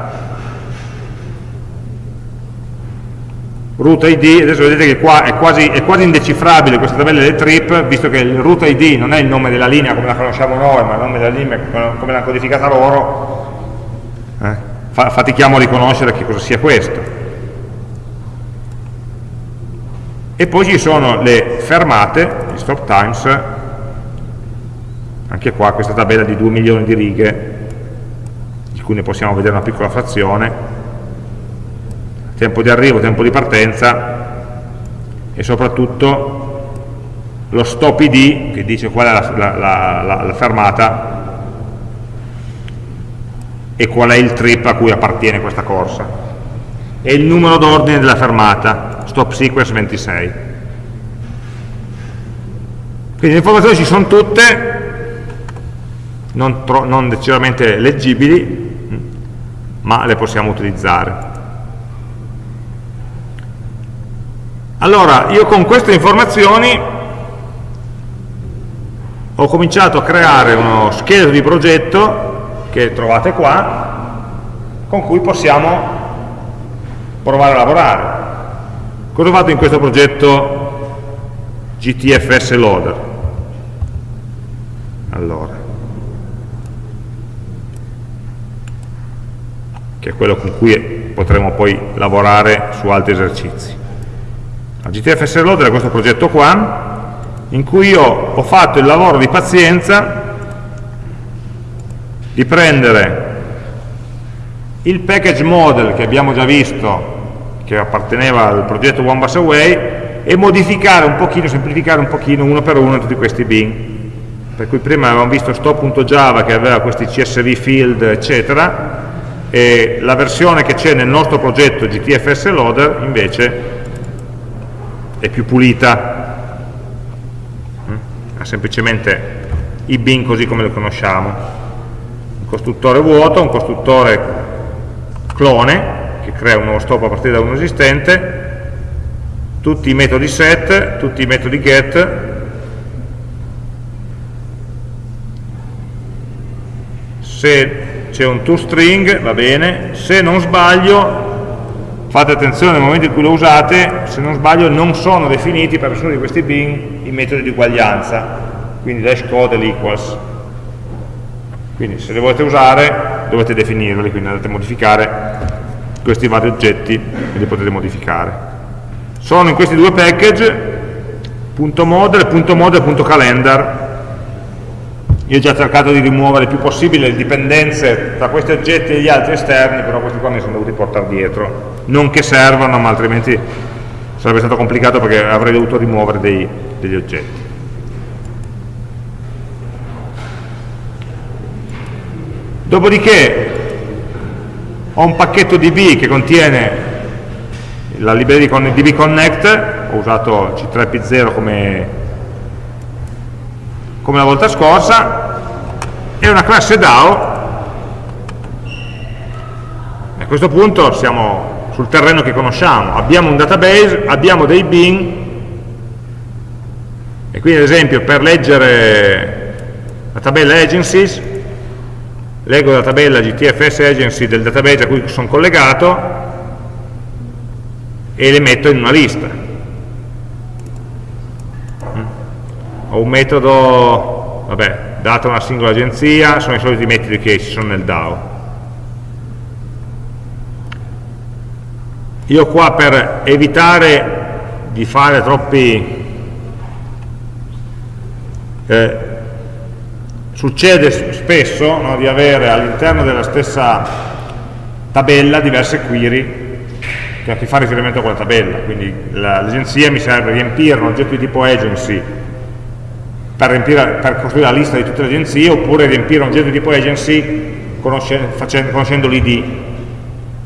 S1: root id, adesso vedete che qua è quasi, è quasi indecifrabile questa tabella delle trip, visto che il root id non è il nome della linea come la conosciamo noi, ma il nome della linea come l'hanno codificata loro, eh? fatichiamo a riconoscere che cosa sia questo. E poi ci sono le fermate, gli stop times, anche qua questa tabella di 2 milioni di righe, di cui ne possiamo vedere una piccola frazione, tempo di arrivo, tempo di partenza e soprattutto lo stop id che dice qual è la, la, la, la fermata e qual è il trip a cui appartiene questa corsa. E il numero d'ordine della fermata stop sequence 26 quindi le informazioni ci sono tutte non, non decisamente leggibili ma le possiamo utilizzare Allora, io con queste informazioni ho cominciato a creare uno scheletro di progetto che trovate qua, con cui possiamo provare a lavorare. Cosa ho fatto in questo progetto GTFS Loader? Allora, che è quello con cui potremo poi lavorare su altri esercizi. GTFS Loader è questo progetto qua, in cui io ho fatto il lavoro di pazienza di prendere il package model che abbiamo già visto, che apparteneva al progetto One Bus Away, e modificare un pochino, semplificare un pochino uno per uno tutti questi bin. Per cui prima avevamo visto stop.java che aveva questi CSV field, eccetera, e la versione che c'è nel nostro progetto GTFS Loader invece è più pulita, mm? ha semplicemente i bin così come lo conosciamo, un costruttore vuoto, un costruttore clone che crea un nuovo stop a partire da uno esistente, tutti i metodi set, tutti i metodi get, se c'è un toString va bene, se non sbaglio fate attenzione nel momento in cui lo usate, se non sbaglio non sono definiti per nessuno di questi bin i metodi di uguaglianza, quindi dash code e l'equals. Quindi se li volete usare dovete definirli, quindi andate a modificare questi vari oggetti e li potete modificare. Sono in questi due package, punto .model e punto .model e punto .calendar, io ho già cercato di rimuovere il più possibile le dipendenze tra questi oggetti e gli altri esterni, però questi qua mi sono dovuti portare dietro. Non che servano, ma altrimenti sarebbe stato complicato perché avrei dovuto rimuovere dei, degli oggetti. Dopodiché ho un pacchetto DB che contiene la libreria DB Connect, ho usato C3P0 come come la volta scorsa, e una classe DAO. A questo punto siamo sul terreno che conosciamo. Abbiamo un database, abbiamo dei bin, e quindi ad esempio per leggere la tabella agencies, leggo la tabella GTFS agency del database a cui sono collegato e le metto in una lista. Ho un metodo, vabbè, data una singola agenzia, sono i soliti metodi che ci sono nel DAO. Io qua per evitare di fare troppi... Eh, succede spesso no, di avere all'interno della stessa tabella diverse query che fa riferimento a quella tabella, quindi l'agenzia mi serve riempire un oggetto di tipo agency per, riempire, per, costruire la lista di tutte le agenzie oppure riempire un oggetto di tipo agency conoscendo, conoscendo l'id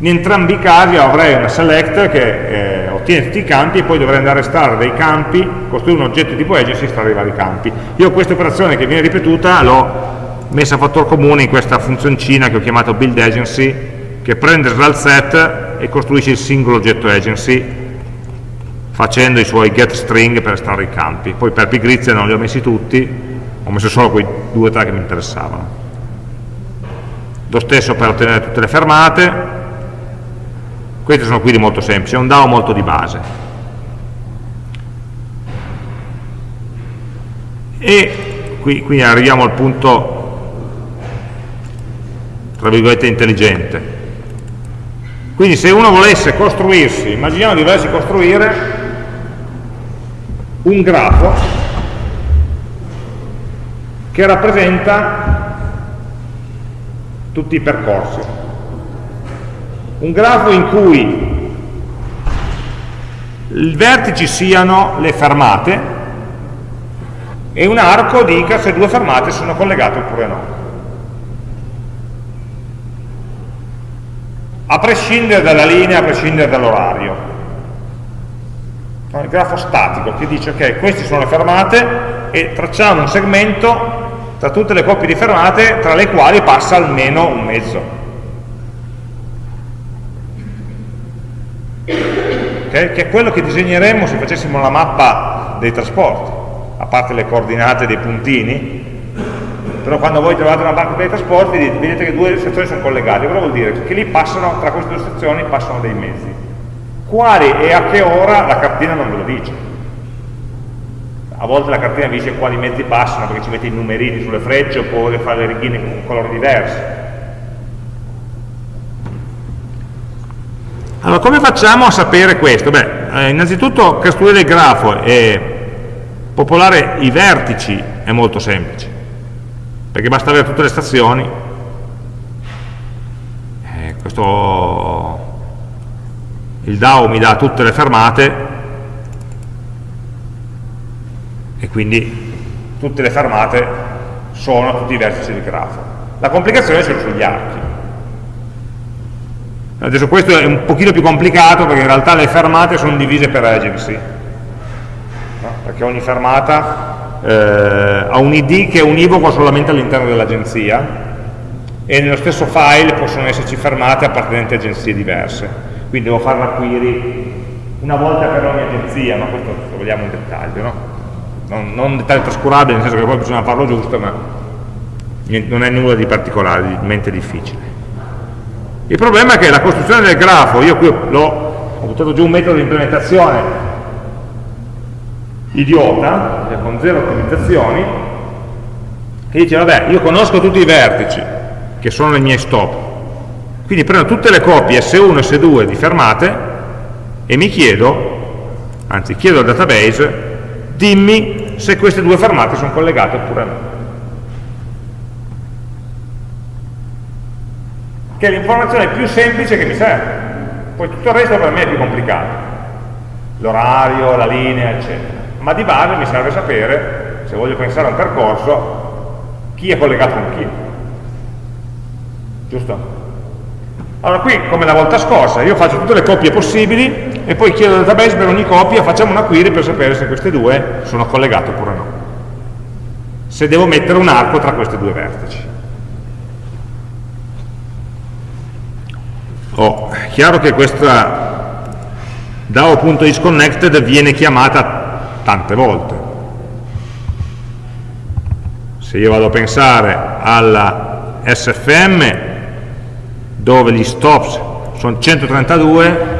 S1: in entrambi i casi avrei una select che eh, ottiene tutti i campi e poi dovrei andare a estrarre dei campi, costruire un oggetto tipo agency e estrarre i vari campi. Io questa operazione che viene ripetuta l'ho messa a fattor comune in questa funzioncina che ho chiamato build agency che prende il result set e costruisce il singolo oggetto agency facendo i suoi get string per estrarre i campi. Poi per pigrizia non li ho messi tutti, ho messo solo quei due o tre che mi interessavano. Lo stesso per ottenere tutte le fermate, queste sono quindi molto semplici, è un DAO molto di base. E qui, qui arriviamo al punto, tra virgolette, intelligente. Quindi se uno volesse costruirsi, immaginiamo di volersi costruire un grafo che rappresenta tutti i percorsi un grafo in cui i vertici siano le fermate e un arco dica se due fermate sono collegate oppure no. A prescindere dalla linea, a prescindere dall'orario. Il grafo statico che dice ok, queste sono le fermate e tracciamo un segmento tra tutte le coppie di fermate tra le quali passa almeno un mezzo. okay? che è quello che disegneremmo se facessimo la mappa dei trasporti, a parte le coordinate dei puntini, però quando voi trovate una mappa dei trasporti vedete che due sezioni sono collegate, cosa vuol dire? Che lì passano, tra queste due sezioni passano dei mezzi. Quali e a che ora la cartina non ve lo dice. A volte la cartina vi dice quali mezzi passano perché ci mette i numerini sulle frecce oppure fa le righine con colori diversi Allora, come facciamo a sapere questo? Beh, eh, innanzitutto costruire il grafo e popolare i vertici è molto semplice, perché basta avere tutte le stazioni, eh, questo, il DAO mi dà tutte le fermate, e quindi tutte le fermate sono tutti i vertici del grafo. La complicazione è sugli archi. Adesso questo è un pochino più complicato perché in realtà le fermate sono divise per agency, no? perché ogni fermata eh, ha un ID che è univoco solamente all'interno dell'agenzia e nello stesso file possono esserci fermate appartenenti a agenzie diverse. Quindi devo fare la query una volta per ogni agenzia, ma questo lo vogliamo in dettaglio, no? non, non dettaglio trascurabile, nel senso che poi bisogna farlo giusto, ma non è nulla di particolarmente difficile. Il problema è che la costruzione del grafo, io qui ho buttato giù un metodo di implementazione idiota, con zero ottimizzazioni, che dice, vabbè, io conosco tutti i vertici, che sono i miei stop, quindi prendo tutte le copie S1 e S2 di fermate e mi chiedo, anzi chiedo al database, dimmi se queste due fermate sono collegate oppure no. che è l'informazione più semplice che mi serve. Poi tutto il resto per me è più complicato. L'orario, la linea, eccetera. Ma di base mi serve sapere, se voglio pensare a un percorso, chi è collegato con chi. Giusto? Allora qui, come la volta scorsa, io faccio tutte le coppie possibili e poi chiedo al database per ogni coppia, facciamo una query per sapere se queste due sono collegate oppure no. Se devo mettere un arco tra questi due vertici. Oh, è chiaro che questa DAO.isConnected viene chiamata tante volte. Se io vado a pensare alla SFM, dove gli stops sono 132,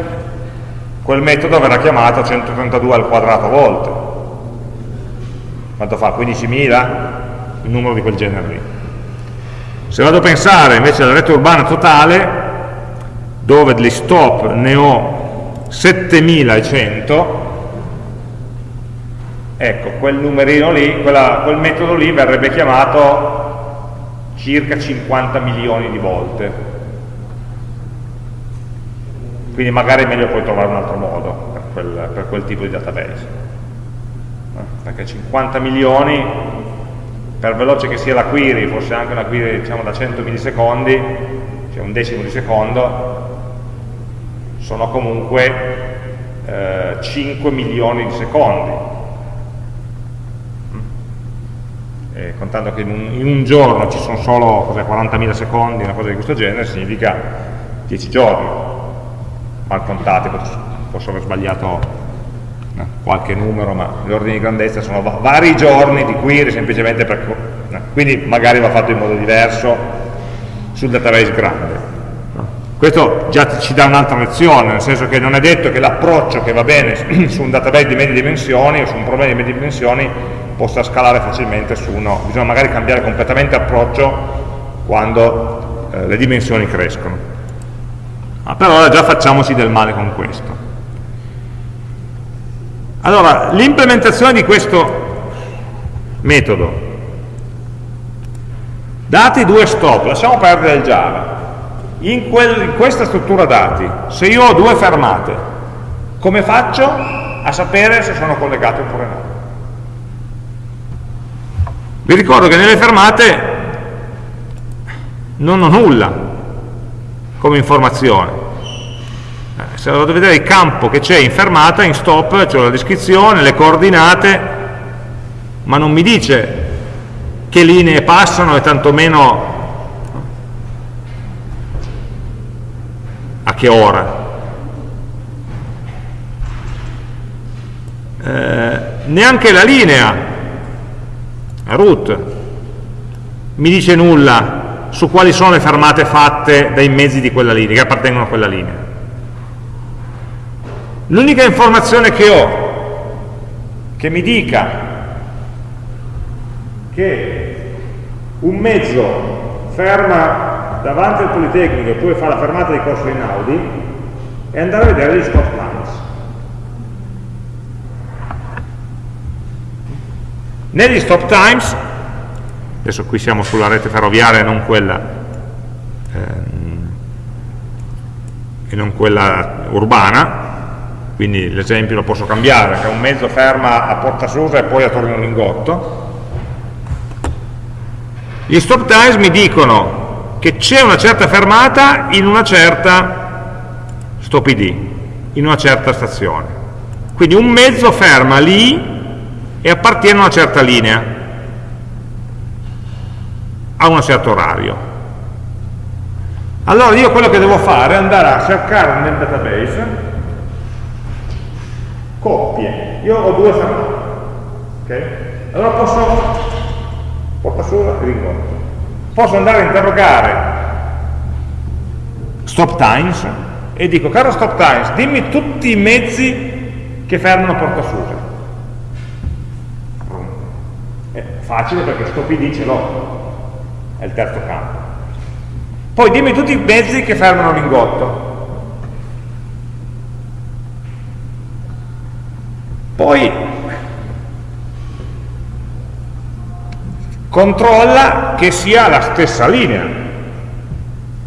S1: quel metodo verrà chiamato 132 al quadrato volte. Quanto fa? 15.000? Un numero di quel genere lì. Se vado a pensare invece alla rete urbana totale, dove degli stop ne ho 7100, ecco, quel numerino lì, quella, quel metodo lì verrebbe chiamato circa 50 milioni di volte. Quindi magari è meglio poi trovare un altro modo per quel, per quel tipo di database. Eh, perché 50 milioni, per veloce che sia la query, forse anche una query diciamo, da 100 millisecondi, cioè un decimo di secondo, sono comunque eh, 5 milioni di secondi. Mm. E contando che in un, in un, giorno ci sono solo 40.000 secondi, una cosa di questo genere, significa 10 giorni. Mal contati, posso, aver sbagliato no, qualche numero, ma gli ordini di grandezza sono vari giorni di query semplicemente per... No, quindi magari va fatto in modo diverso sul database grande. Questo già ci dà un'altra lezione, nel senso che non è detto che l'approccio che va bene su un database di medie dimensioni o su un problema di medie dimensioni possa scalare facilmente su uno, bisogna magari cambiare completamente approccio quando eh, le dimensioni crescono. Ma per ora già facciamoci del male con questo. Allora, l'implementazione di questo metodo, dati due stop, lasciamo perdere il Java, in, quel, in questa struttura dati, se io ho due fermate, come faccio a sapere se sono collegate oppure no? Vi ricordo che nelle fermate non ho nulla come informazione. Se vado a vedere il campo che c'è in fermata, in stop, c'è la descrizione, le coordinate, ma non mi dice che linee passano e tantomeno a che ora. Eh, neanche la linea, la route, mi dice nulla su quali sono le fermate fatte dai mezzi di quella linea, che appartengono a quella linea. L'unica informazione che ho che mi dica che un mezzo ferma davanti al Politecnico e poi fa la fermata di corso in Audi e andare a vedere gli stop times. Negli stop times, adesso qui siamo sulla rete ferroviaria e non quella, ehm, e non quella urbana, quindi l'esempio lo posso cambiare, che un mezzo ferma a Porta Susa e poi a Torino Lingotto. Gli stop times mi dicono che c'è una certa fermata in una certa stop id, in una certa stazione. Quindi un mezzo ferma lì e appartiene a una certa linea, a un certo orario. Allora io quello che devo fare è andare a cercare nel database coppie. Io ho due fermate. Okay? Allora posso porta sola e rincontro posso andare a interrogare stop times e dico, caro stop times, dimmi tutti i mezzi che fermano Porta Susa. È facile perché stop id ce l'ho, è il terzo campo. Poi dimmi tutti i mezzi che fermano Lingotto. Poi controlla che sia la stessa linea.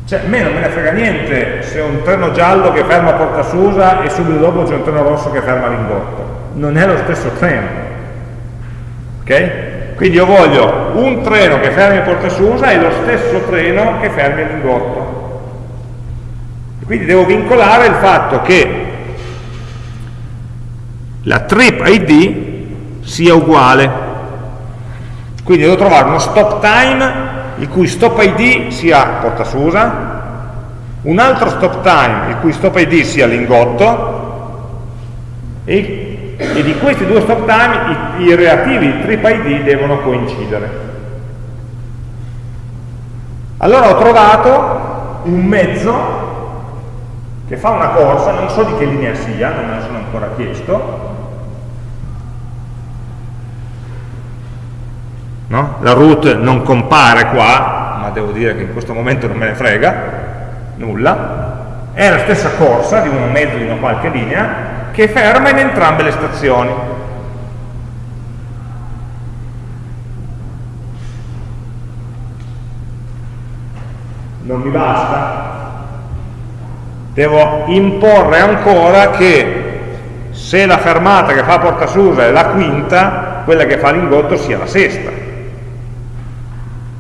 S1: Cioè, a me non me ne frega niente se un treno giallo che ferma a Porta Susa e subito dopo c'è un treno rosso che ferma a Lingotto. Non è lo stesso treno. Ok? Quindi io voglio un treno che fermi a Porta Susa e lo stesso treno che fermi a Lingotto. quindi devo vincolare il fatto che la trip ID sia uguale quindi devo trovare uno stop time il cui stop id sia porta Susa un altro stop time il cui stop id sia lingotto e, e, di questi due stop time i, i relativi trip id devono coincidere. Allora ho trovato un mezzo che fa una corsa, non so di che linea sia, non me lo sono ancora chiesto, no? la root non compare qua, ma devo dire che in questo momento non me ne frega, nulla, è la stessa corsa di un mezzo di una qualche linea che ferma in entrambe le stazioni. Non mi basta? Devo imporre ancora che se la fermata che fa Porta Susa è la quinta, quella che fa l'ingotto sia la sesta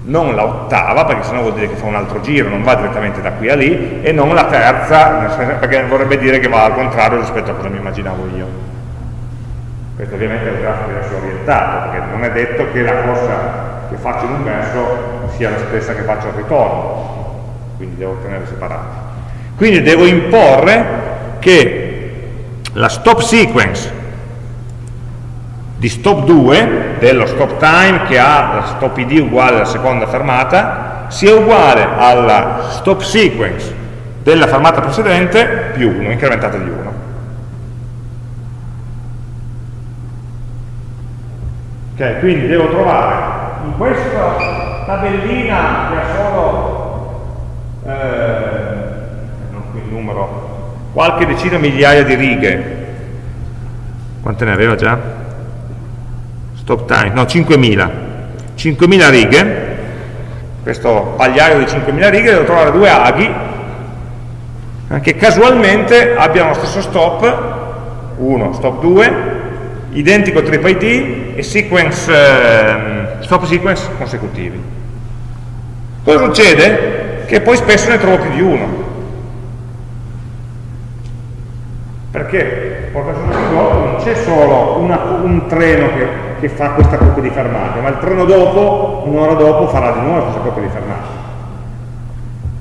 S1: non la ottava, perché sennò vuol dire che fa un altro giro, non va direttamente da qui a lì, e non la terza, perché vorrebbe dire che va al contrario rispetto a cosa mi immaginavo io. Questo ovviamente è un grafico diverso orientato, perché non è detto che la corsa che faccio in un verso sia la stessa che faccio al ritorno, quindi devo tenere separati. Quindi devo imporre che la stop sequence di stop 2, dello stop time che ha stop id uguale alla seconda fermata, sia uguale alla stop sequence della fermata precedente più 1, incrementata di 1. Ok, quindi devo trovare in questa tabellina che ha solo eh, non qui il numero, qualche decina migliaia di righe, quante ne aveva già? Stop time, no 5.000 5.000 righe. Questo pagliaio di 5.000 righe devo trovare due aghi eh, che casualmente abbiano lo stesso stop 1, stop 2 identico trip id e sequence, eh, stop sequence consecutivi. Cosa succede? che poi spesso ne trovo più di uno. Perché? Porta su non c'è solo una, un treno che che fa questa coppia di fermate, ma il treno dopo, un'ora dopo, farà di nuovo questa coppia di fermate.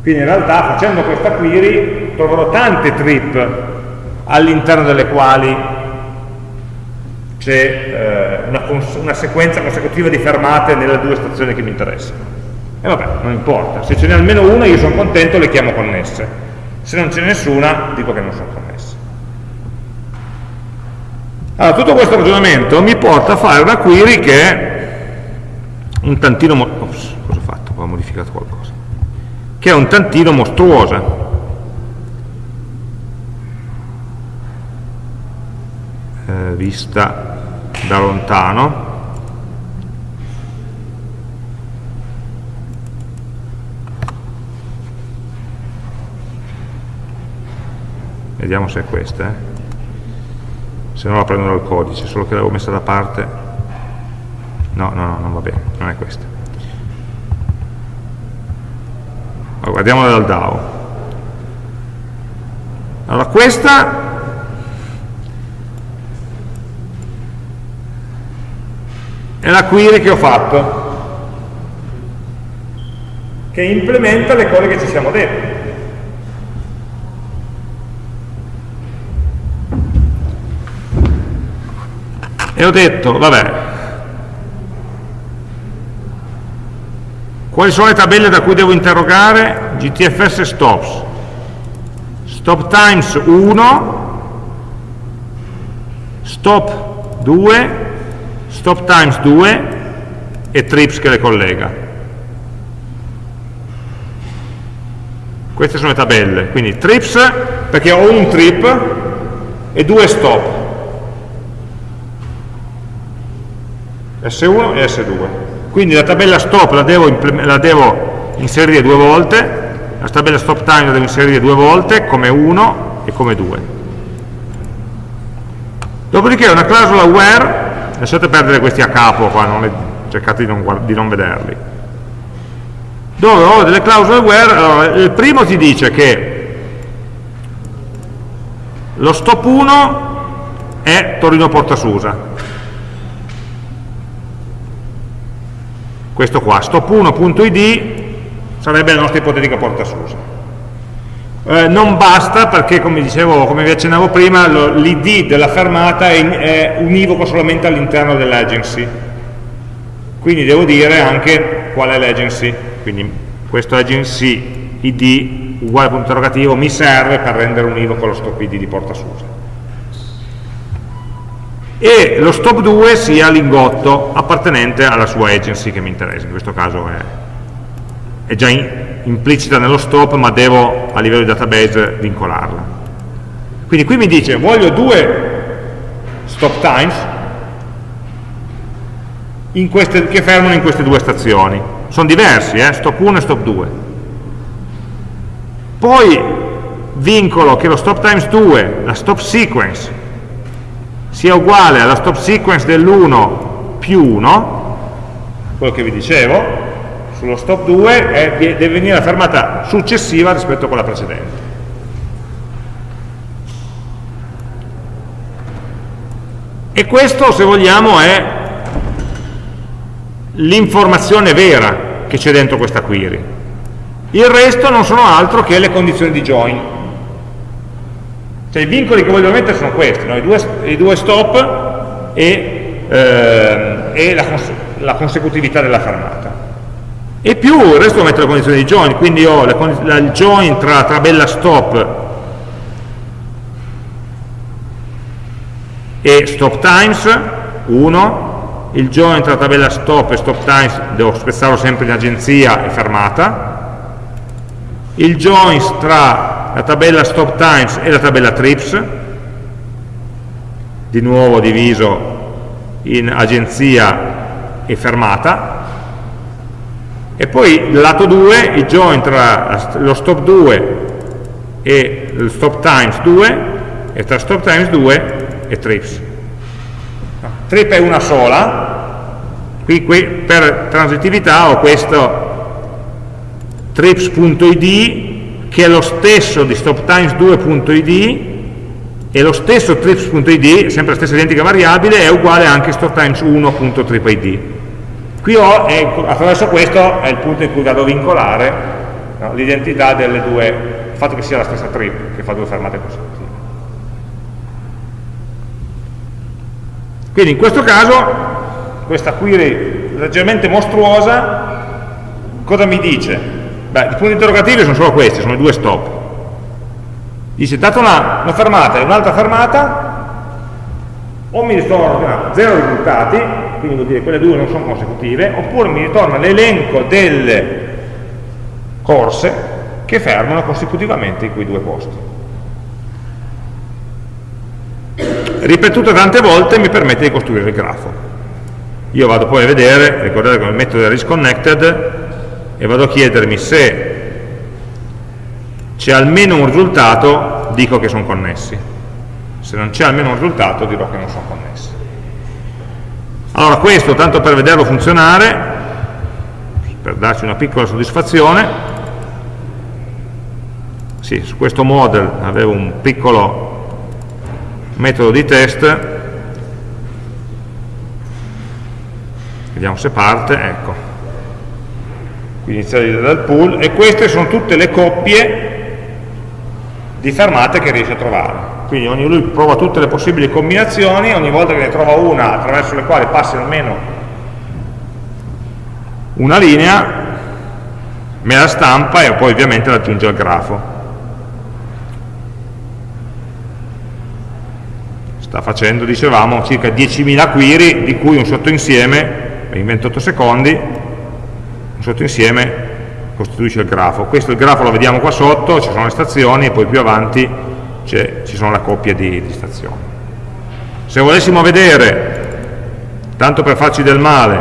S1: Quindi in realtà facendo questa query troverò tante trip all'interno delle quali c'è eh, una, una, sequenza consecutiva di fermate nelle due stazioni che mi interessano. E vabbè, non importa, se ce n'è almeno una io sono contento, le chiamo connesse. Se non ce n'è nessuna, dico che non sono connesse. Allora, tutto questo ragionamento mi porta a fare una query che è un tantino... Ops, cosa ho fatto? Ho modificato qualcosa. Che è un tantino mostruosa. Eh, vista da lontano. Vediamo se è questa. Eh se no la prendo dal codice, solo che l'avevo messa da parte. No, no, no, non va bene, non è questa. Allora, guardiamola dal DAO. Allora, questa è la query che ho fatto, che implementa le cose che ci siamo detti. E ho detto, vabbè, quali sono le tabelle da cui devo interrogare? GTFS stops, stop times 1, stop 2, stop times 2 e trips che le collega. Queste sono le tabelle, quindi trips perché ho un trip e due stop. S1 e S2. Quindi la tabella stop la devo, la devo inserire due volte, la tabella stop time la devo inserire due volte, come 1 e come 2. Dopodiché una clausola where, lasciate perdere questi a capo qua, le, cercate di non, di non vederli, dove ho delle clausole where, allora, il primo ti dice che lo stop 1 è Torino Porta questo qua, stop1.id sarebbe la nostra ipotetica porta Susa. eh, non basta perché come dicevo, come vi accennavo prima, l'id della fermata è, è univoco solamente all'interno dell'agency. Quindi devo dire anche qual è l'agency. Quindi questo agency id uguale punto interrogativo mi serve per rendere univoco lo stop id di porta SUSE. E lo stop 2 sia lingotto appartenente alla sua agency che mi interessa, in questo caso è, è già in, implicita nello stop ma devo a livello di database vincolarla quindi qui mi dice voglio due stop times queste, che fermano in queste due stazioni sono diversi, eh? stop 1 e stop 2 poi vincolo che lo stop times 2 la stop sequence sia uguale alla stop sequence dell'1 più 1 quello che vi dicevo sullo stop 2 è, deve venire la fermata successiva rispetto a quella precedente. E questo, se vogliamo, è l'informazione vera che c'è dentro questa query. Il resto non sono altro che le condizioni di join. Cioè i vincoli che voglio mettere sono questi, no? I, due, i, due, stop e, eh, e la, cons la consecutività della fermata e più il resto lo metto le condizioni di join quindi ho la, il join tra la tabella stop e stop times 1 il join tra la tabella stop e stop times devo spezzarlo sempre in agenzia e fermata il join tra la tabella stop times e la tabella trips di nuovo diviso in agenzia e fermata. E poi lato 2 il join tra lo stop 2 e lo stop times 2 e tra stop times 2 e trips. Trip è una sola. Qui, qui per transitività ho questo trips.id che è lo stesso di stop times 2.id e lo stesso trips.id, sempre la stessa identica variabile, è uguale anche stop times 1.tripid Qui ho, è, attraverso questo è il punto in cui vado a vincolare no, l'identità delle due, il fatto che sia la stessa trip, che fa due fermate consecutive. Quindi in questo caso, questa query leggermente mostruosa, cosa mi dice? Beh, i punti interrogativi sono solo questi, sono i due stop. Dice, data una, una fermata e un'altra fermata, o mi ritorna zero risultati, quindi vuol dire che quelle due non sono consecutive, oppure mi ritorna l'elenco delle corse che fermano consecutivamente in quei due posti. Ripetuto tante volte mi permette di costruire il grafo. Io vado poi a vedere, ricordate come metodo è risconnected, e vado a chiedermi se c'è almeno un risultato, dico che sono connessi. Se non c'è almeno un risultato dirò che non sono connessi. Allora questo, tanto per vederlo funzionare, per darci una piccola soddisfazione, sì, su questo model avevo un piccolo metodo di test, vediamo se parte, ecco, qui iniziare dal pool, e queste sono tutte le coppie di fermate che riesce a trovare quindi lui prova tutte le possibili combinazioni, ogni volta che ne trova una attraverso le quali passi almeno una linea, me la stampa e poi ovviamente la aggiunge al grafo. Sta facendo, dicevamo, circa 10.000 query, di cui un sottoinsieme, in 28 secondi, sottoinsieme costituisce il grafo. Questo il grafo lo vediamo qua sotto, ci sono le stazioni e poi più avanti ci sono la coppia di, di stazioni. Se volessimo vedere, tanto per farci del male,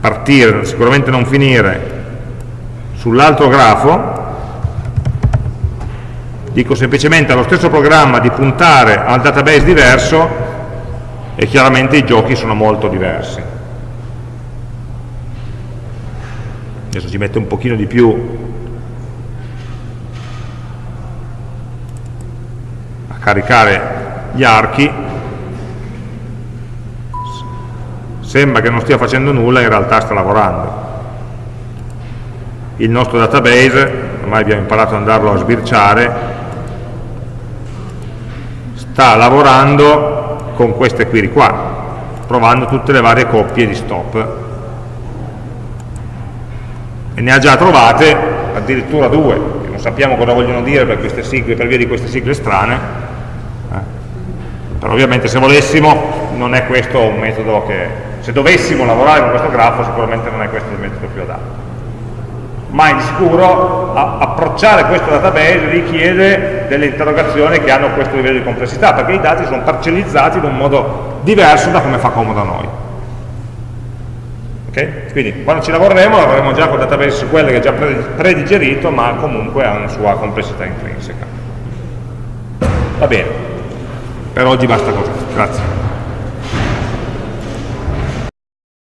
S1: partire, sicuramente non finire, sull'altro grafo, dico semplicemente allo stesso programma di puntare al database diverso e chiaramente i giochi sono molto diversi. Adesso ci mette un pochino di più. Caricare gli archi. Sembra che non stia facendo nulla in realtà sta lavorando. Il nostro database ormai abbiamo imparato ad andarlo a sbirciare, sta lavorando con queste query qua, provando tutte le varie coppie di stop. E ne ha già trovate addirittura due, non sappiamo cosa vogliono dire per, queste sigle, per via di queste sigle strane, eh. però ovviamente se volessimo non è questo un metodo che se dovessimo lavorare con questo grafo sicuramente non è questo il metodo più adatto ma di sicuro approcciare questo database richiede delle interrogazioni che hanno questo livello di complessità perché i dati sono parcellizzati in un modo diverso da come fa comodo a noi okay? quindi quando ci lavoreremo lavoreremo già con database quelle che è già predigerito ma comunque ha una sua complessità intrinseca. Va bene. Per oggi basta così. Grazie